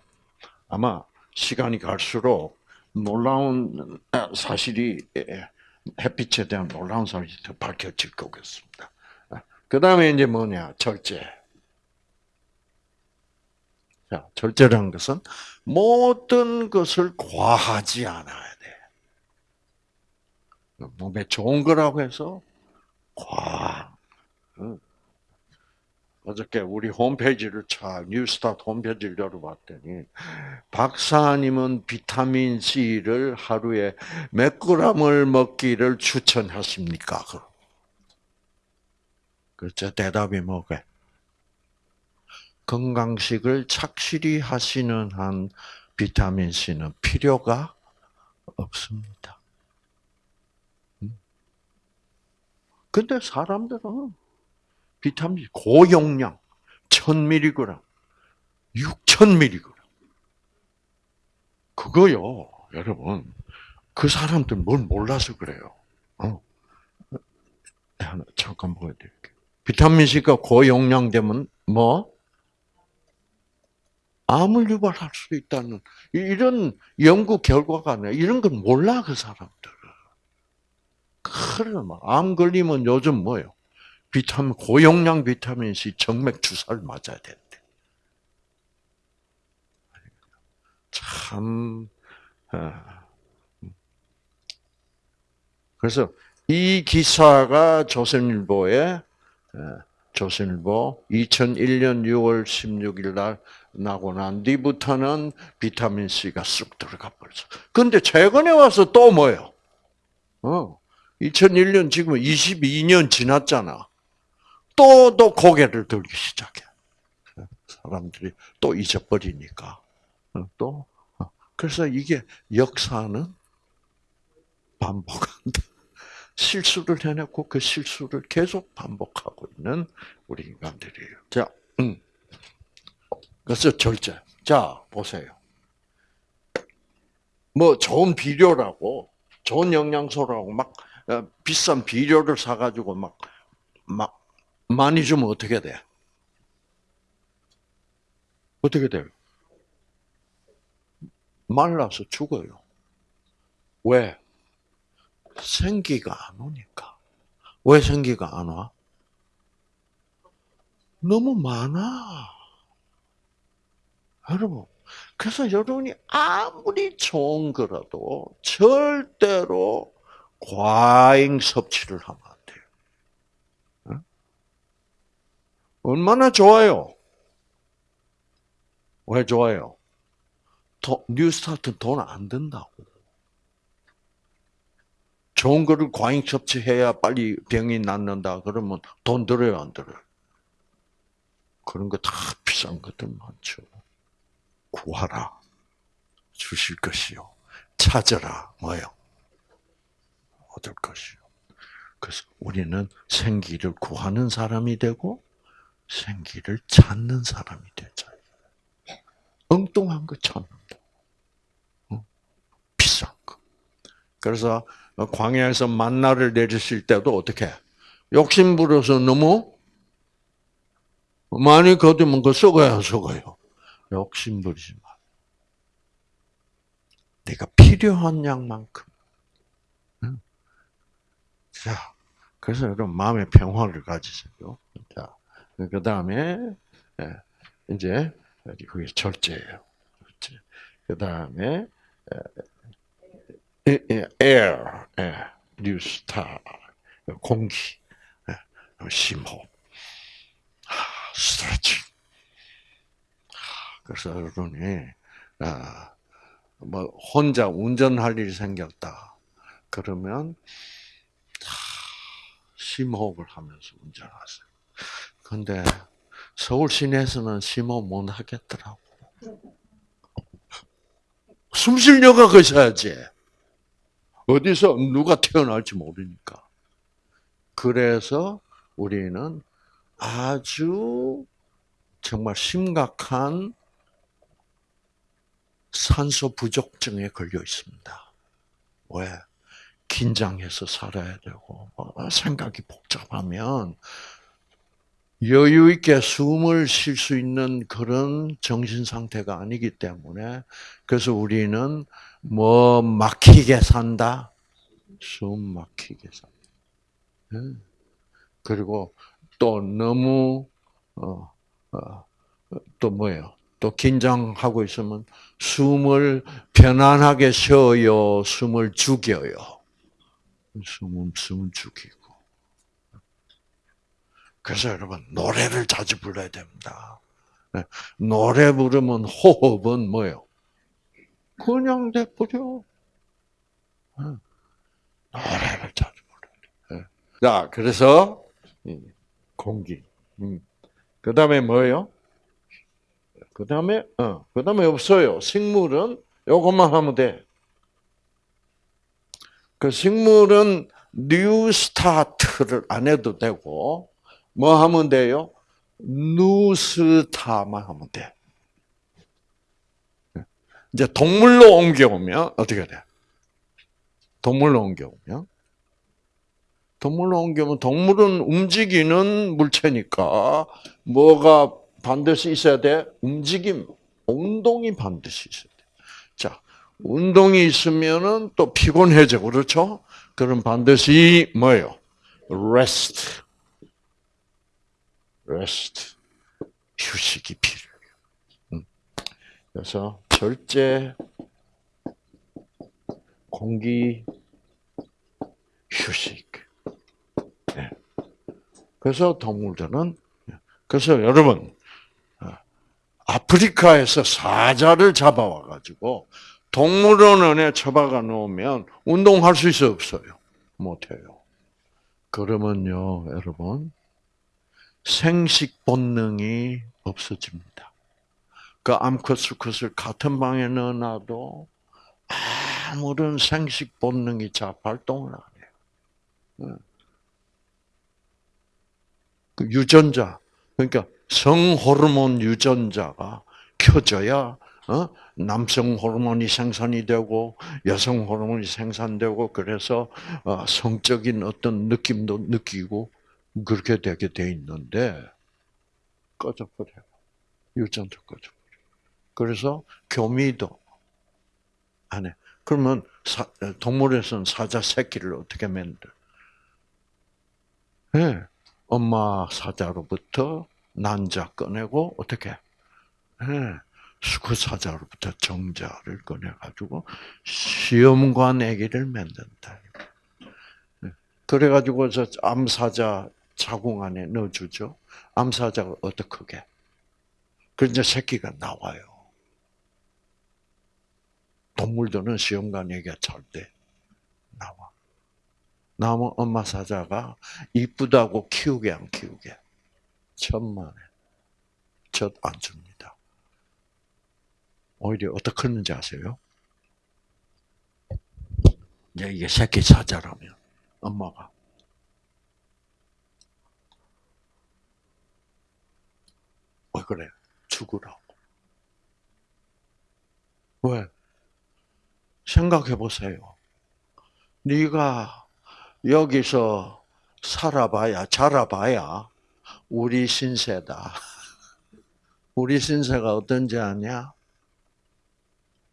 Speaker 1: 아마 시간이 갈수록 놀라운 사실이 햇빛에 대한 놀라운 사실이 더 밝혀질 거겠습니다. 그 다음에 이제 뭐냐, 절제. 자, 절제라는 것은 모든 것을 과하지 않아야 몸에 좋은 거라고 해서 과. 어저께 우리 홈페이지를 차 뉴스타트 홈페이지를 열어봤더니 박사님은 비타민 C를 하루에 몇 그램을 먹기를 추천하십니까? 그렇죠. 대답이 뭐게? 건강식을 착실히 하시는 한 비타민 C는 필요가 없습니다. 근데 사람들은 비타민 고용량 1000mg, 6000mg. 그거요, 여러분. 그 사람들 뭘 몰라서 그래요. 어. 하나 잠깐 보여드릴게요. 비타민 C가 고용량 되면 뭐? 암을 유발할 수 있다는 이런 연구 결과가 나 이런 건 몰라 그 사람들. 그래, 암 걸리면 요즘 뭐요? 비타민, 고용량 비타민 C 정맥 주사를 맞아야 된대. 참, 어. 그래서 이 기사가 조선일보에 에, 조선일보 2001년 6월 16일 날 나고 난 뒤부터는 비타민 C가 쑥 들어가 버렸어. 근데 최근에 와서 또 뭐예요? 어, 2001년 지금 22년 지났잖아. 또, 또 고개를 들기 시작해. 사람들이 또 잊어버리니까. 어, 또. 어, 그래서 이게 역사는 반복한다. 실수를 해냈고 그 실수를 계속 반복하고 있는 우리 인간들이에요. 자, 음. 그래서 절제. 자, 보세요. 뭐 좋은 비료라고, 좋은 영양소라고 막 어, 비싼 비료를 사가지고 막, 막 많이 주면 어떻게 돼? 어떻게 돼요? 말라서 죽어요. 왜? 생기가 안 오니까. 왜 생기가 안 와? 너무 많아. 여러분, 그래서 여러분이 아무리 좋은 거라도 절대로 과잉 섭취를 하면 안 돼요. 응? 얼마나 좋아요? 왜 좋아요? 도, 뉴스타트 돈 안 든다고. 좋은 거를 과잉 섭취해야 빨리 병이 낫는다. 그러면 돈 들어요, 안 들어요? 그런 거 다 비싼 것들 많죠. 구하라. 주실 것이요. 찾아라. 뭐요? 얻을 것이요. 그래서 우리는 생기를 구하는 사람이 되고 생기를 찾는 사람이 되자. 엉뚱한 거 찾는다. 비싼 거. 그래서 광야에서 만나를 내리실 때도 어떻게 욕심 부려서 너무 많이 거두면 그 썩어야 썩어요. 욕심 부리지 마. 내가 필요한 양만큼. 자, 그래서 여러분 마음의 평화를 가지세요. 자, 그 다음에 이제 그게 절제예요. 그 다음에 air, 뉴스타, 공기, 심호흡, 스트레칭. 그래서 여러분이 뭐 혼자 운전할 일이 생겼다. 그러면 심호흡을 하면서 운전하세요. 근데 서울 시내에서는 심호흡 못 하겠더라고. 숨쉴 여가 거셔야지. 어디서 누가 태어날지 모르니까. 그래서 우리는 아주 정말 심각한 산소 부족증에 걸려 있습니다. 왜? 긴장해서 살아야 되고 어, 생각이 복잡하면 여유 있게 숨을 쉴 수 있는 그런 정신 상태가 아니기 때문에 그래서 우리는 뭐 막히게 산다, 숨 막히게 산다. 그리고 또 너무 어, 어, 또 뭐예요? 또 긴장하고 있으면 숨을 편안하게 쉬어요, 숨을 죽여요. 숨은 숨을 죽이고. 그래서 여러분 노래를 자주 불러야 됩니다. 네, 노래 부르면 호흡은 뭐요? 그냥 내버려. 네, 노래를 자주 불러야 돼. 자, 그래서 공기. 음. 그 다음에 뭐예요? 그 다음에, 어, 그 다음에 없어요. 식물은 요것만 하면 돼. 그 식물은 NEWSTART를 안 해도 되고, 뭐 하면 돼요? 누스타만 하면 돼. 이제 동물로 옮겨오면 어떻게 돼? 동물로 옮겨오면 동물로 옮겨오면 동물은 움직이는 물체니까 뭐가 반드시 있어야 돼? 움직임, 운동이 반드시 있어야 돼. 자, 운동이 있으면은 또 피곤해져, 그렇죠? 그럼 반드시 뭐예요? rest. rest. 휴식이 필요해요. 그래서 절제, 공기, 휴식. 그래서 동물들은 그래서 여러분 어, 아프리카에서 사자를 잡아와 가지고 동물원에 처박아 놓으면 운동할 수 있어 없어요? 못해요. 그러면요, 여러분 생식 본능이 없어집니다. 그 암컷 수컷을 같은 방에 넣어놔도 아무런 생식 본능이 잘 발동을 안 해요. 그 유전자, 그러니까 성호르몬 유전자가 켜져야 어? 남성 호르몬이 생산이 되고 여성 호르몬이 생산되고 그래서 어, 성적인 어떤 느낌도 느끼고 그렇게 되게 돼 있는데 꺼져버려요. 유전자 꺼져버려. 그래서 교미도 안 해. 그러면 사, 동물에서는 사자 새끼를 어떻게 만들? 네. 엄마 사자로부터 난자 꺼내고 어떻게? 네. 수컷 사자로부터 정자를 꺼내가지고 시험관 아기를 만든다. 네. 그래가지고 저 암사자 자궁 안에 넣어주죠. 암사자가 어떻게? 그 이제 새끼가 나와요. 동물들은 시험관 얘기가 절대 나와. 나면 엄마 사자가 이쁘다고 키우게 안 키우게 천만에 젖 안 줍니다. 오히려 어떻게 하는지 아세요? 이제 이게 새끼 사자라면 엄마가 왜 그래? 죽으라고. 왜? 생각해 보세요. 네가 여기서 살아봐야 자라봐야 우리 신세다. (laughs) 우리 신세가 어떤지 아냐?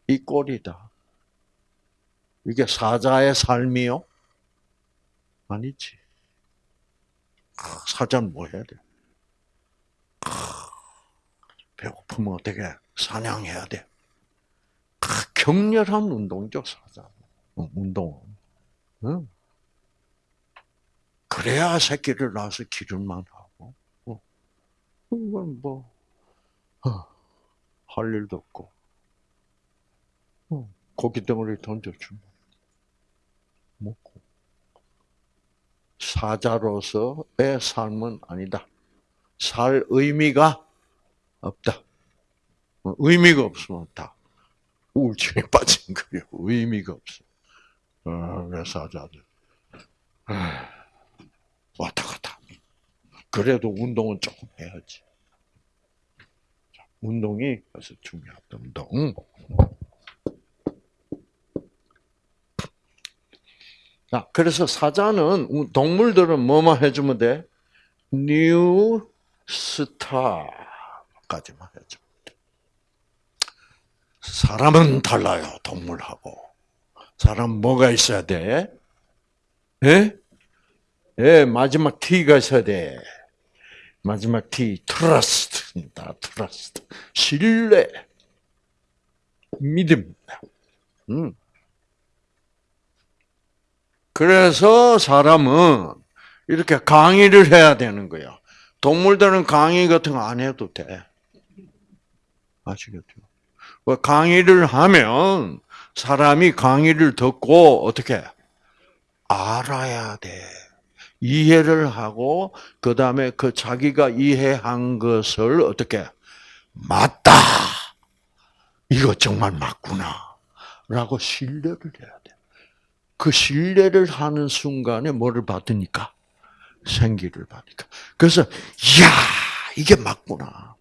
Speaker 1: 이 꼴이다. 이게 사자의 삶이요? 아니지. 사자는 뭐 해야 돼? 배고프면 어떻게 사냥해야 돼? 격렬한 운동이죠, 사자. 어, 운동. 응? 그래야 새끼를 낳아서 기를만 하고. 어. 이건 뭐, 어, 할 일도 없고. 어. 고기 덩어리 던져주면 먹고. 사자로서의 삶은 아니다. 살 의미가 없다. 의미가 없으면 다 우울증에 (laughs) 빠진 거예요. 의미가 없어. 어, 그래서 사자들. 왔다 갔다. 그래도 운동은 조금 해야지. 운동이 그래서 중요하다. 운동. 자, 그래서 사자는 동물들은 뭐만 해주면 돼? NEWSTAR까지만 돼. 사람은 달라요, 동물하고. 사람 뭐가 있어야 돼? 예? 예, 마지막 T가 있어야 돼. 마지막 T, trust입니다. Trust. 신뢰. 믿음입니다. 음. 그래서 사람은 이렇게 강의를 해야 되는 거야. 동물들은 강의 같은 거 안 해도 돼. 아시겠죠? 뭐 강의를 하면 사람이 강의를 듣고 어떻게 알아야 돼. 이해를 하고 그 다음에 그 자기가 이해한 것을 어떻게 맞다. 이거 정말 맞구나.라고 신뢰를 해야 돼. 그 신뢰를 하는 순간에 뭐를 받으니까 생기를 받으니까. 그래서 야 이게 맞구나. 야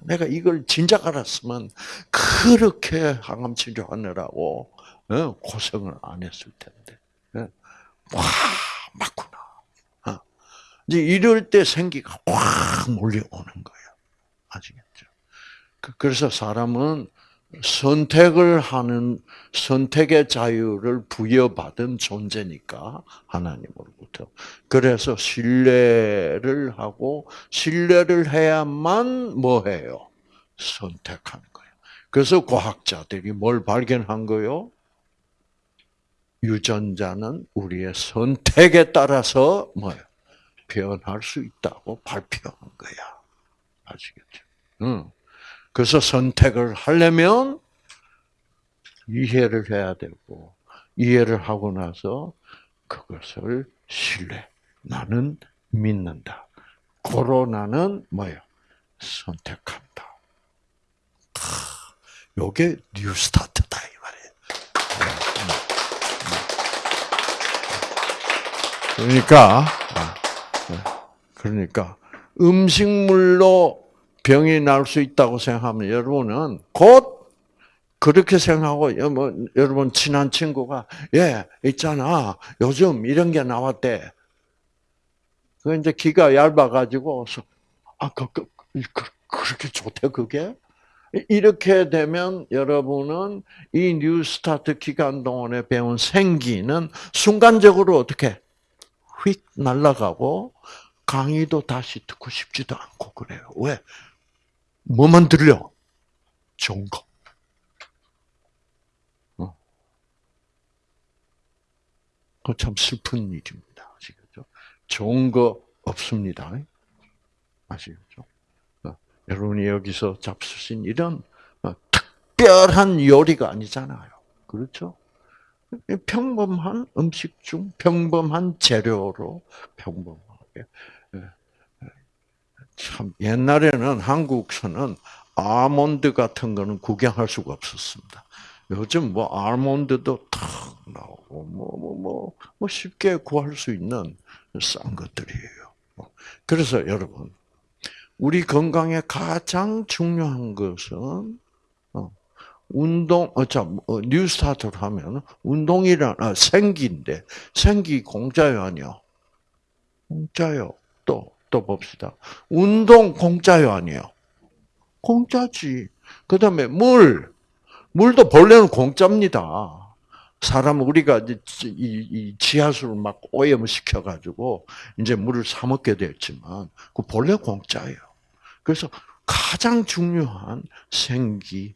Speaker 1: 내가 이걸 진작 알았으면 그렇게 항암 치료하느라고 어, 고생을 안 했을 텐데. 어. 와 맞구나. 어. 이제 이럴 때 생기가 확 몰려오는 거예요. 아시겠죠? 그, 그래서 사람은 선택을 하는 선택의 자유를 부여받은 존재니까 하나님으로부터. 그래서 신뢰를 하고 신뢰를 해야만 뭐 해요? 선택하는 거예요. 그래서 과학자들이 뭘 발견한 거요? 유전자는 우리의 선택에 따라서 뭐예요? 표현할 수 있다고 발표한 거야. 아시겠죠? 응. 그래서 선택을 하려면 이해를 해야 되고 이해를 하고 나서 그것을 신뢰. 나는 믿는다. 고로 나는 뭐예요? 선택한다. 요게 NEWSTART다 이 말이에요. 그러니까 그러니까 음식물로 병이 날 수 있다고 생각하면 여러분은 곧 그렇게 생각하고 뭐 여러분 친한 친구가 예 있잖아 요즘 이런 게 나왔대. 그 이제 기가 얇아 가지고 아그 그, 그, 그렇게 좋대 그게 이렇게 되면 여러분은 이 뉴스타트 기간 동안에 배운 생기는 순간적으로 어떻게 휙 날아가고 강의도 다시 듣고 싶지도 않고 그래요. 왜? 뭐만 들려? 좋은 거. 어. 그참 슬픈 일입니다. 아시겠죠? 좋은 거 없습니다. 아시겠죠? 어. 여러분이 여기서 잡수신 이런 어, 특별한 요리가 아니잖아요. 그렇죠? 평범한 음식 중 평범한 재료로 평범하게. 예. 참 옛날에는 한국서는 아몬드 같은 거는 구경할 수가 없었습니다. 요즘 뭐 아몬드도 탁 나오고 뭐뭐뭐 뭐, 뭐, 뭐 쉽게 구할 수 있는 싼 것들이에요. 그래서 여러분 우리 건강에 가장 중요한 것은 운동, 어, 자, 어, 뉴스타트를 하면 운동이란, 아, 생기인데, 생기 공짜요, 아니요? 공짜요. 또, 또 봅시다. 운동 공짜요, 아니요? 공짜지. 그 다음에 물. 물도 본래는 공짜입니다. 사람 우리가 이, 지하수를 막 오염시켜 가지고 이제 물을 사 먹게 됐지만 그 본래 공짜예요. 그래서 가장 중요한 생기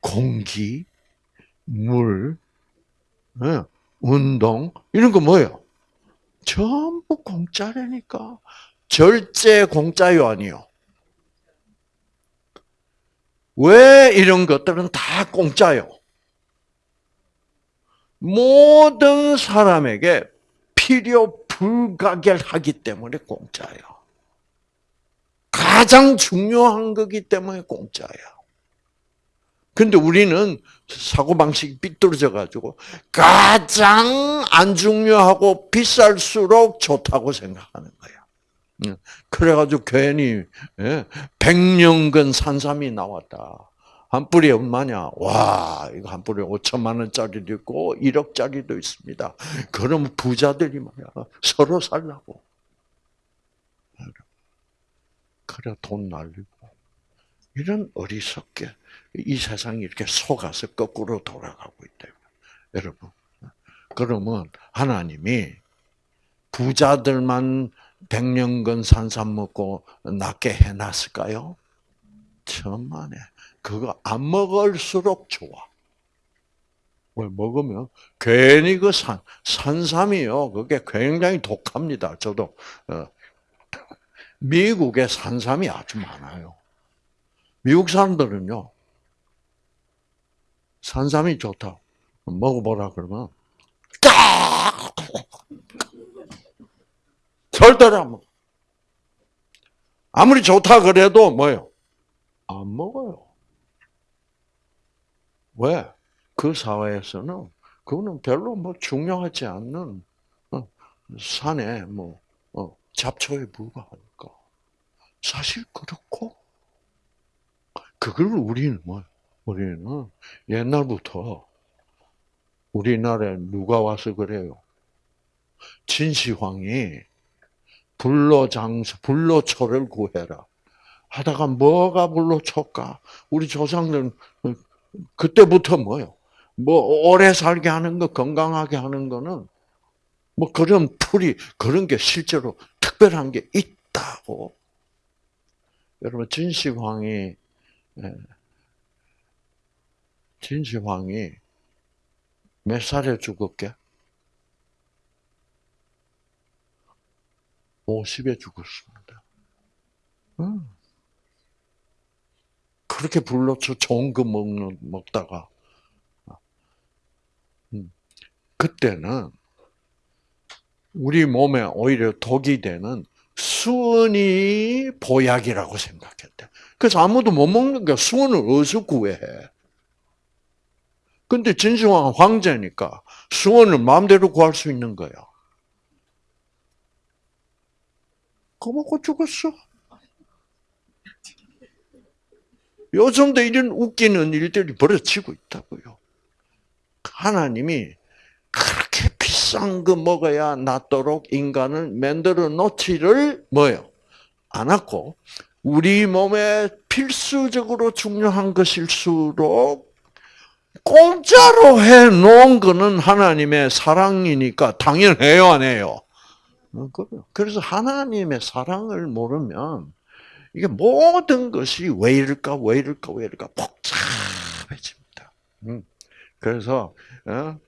Speaker 1: 공기, 물, 예, 운동 이런 거 뭐예요? 전부 공짜라니까. 절제 공짜요 아니요? 왜 이런 것들은 다 공짜요? 모든 사람에게 필요 불가결하기 때문에 공짜예요. 가장 중요한 거기 때문에 공짜예요. 근데 우리는 사고방식이 삐뚤어져 가지고 가장 안 중요하고 비쌀수록 좋다고 생각하는 거야. 그래가지고 괜히 예, 백년근 산삼이 나왔다. 한 뿌리 얼마냐? 와, 이거 한 뿌리 5천만 원짜리도 있고 1억짜리도 있습니다. 그럼 부자들이 말이야 서로 살라고. 그래 돈 날리고 이런 어리석게 이 세상이 이렇게 속아서 거꾸로 돌아가고 있다. 여러분. 그러면 하나님이 부자들만 백년근 산삼 먹고 낫게 해놨을까요? 천만에. 그거 안 먹을수록 좋아. 왜 먹으면 괜히 그 산, 산삼이요. 그게 굉장히 독합니다. 저도 어, 미국에 산삼이 아주 많아요. 미국 사람들은요, 산삼이 좋다. 먹어보라 그러면 딱 절대로 안 먹어. 아무리 좋다 그래도 뭐요? 안 먹어요. 왜? 그 사회에서는 그거는 별로 뭐 중요하지 않는 어, 산에 뭐 어, 잡초에 불과하니까 사실 그렇고 그걸 우리는 뭐 우리는 옛날부터 우리나라에 누가 와서 그래요? 진시황이 불로장서, 불로 초를 구해라. 하다가 뭐가 불로 초까? 우리 조상들은 그때부터 뭐요? 뭐 오래 살게 하는 거, 건강하게 하는 거는 뭐 그런 풀이 그런 게 실제로 특별한 게 있다고. 여러분 진시황이 예, 진시황이 몇 살에 죽었게? 50에 죽었습니다. 음. 그렇게 불러서 좋은 거 먹는, 먹다가, 음. 그때는 우리 몸에 오히려 독이 되는 수은이 보약이라고 생각했대. 그래서 아무도 못 먹는 게 수은을 어디서 구해? 근데 진시황 황제니까 수원을 마음대로 구할 수 있는 거야. 그거 먹고 죽었어. 요즘도 이런 웃기는 일들이 벌어지고 있다고요. 하나님이 그렇게 비싼 거 먹어야 낫도록 인간을 만들어 놓지를 뭐요? 않았고 우리 몸에 필수적으로 중요한 것일수록 공짜로 해 놓은 거는 하나님의 사랑이니까 당연해요, 안 해요? 어, 그래요. 그래서 하나님의 사랑을 모르면 이게 모든 것이 왜 이럴까, 왜 이럴까, 왜 이럴까 복잡해집니다. 음. 그래서 어,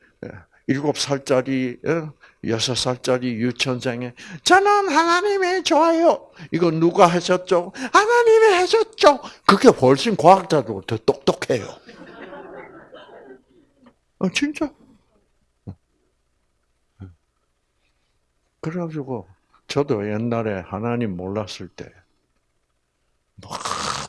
Speaker 1: 일곱 살짜리, 어, 여섯 살짜리 유치원생에 저는 하나님이 좋아요. 이거 누가 하셨죠? 하나님이 하셨죠. 그게 훨씬 과학자들보다 더 똑똑해요. 아, 진짜. 그래가지고, 저도 옛날에 하나님 몰랐을 때, 막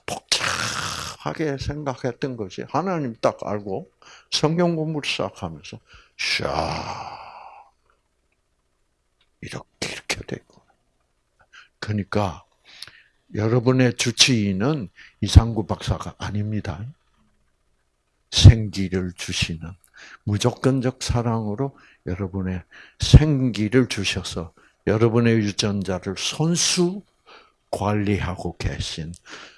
Speaker 1: 복잡하게 생각했던 것이, 하나님 딱 알고, 성경 공부를 시작하면서, 샤, 이렇게, 이렇게 되고. 그러니까, 여러분의 주치의는 이상구 박사가 아닙니다. 생기를 주시는 무조건적 사랑으로 여러분의 생기를 주셔서 여러분의 유전자를 손수 관리하고 계신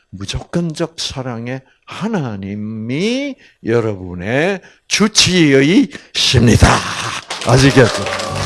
Speaker 1: 무조건적 사랑의 하나님이 여러분의 주치의십니다. 아시겠죠?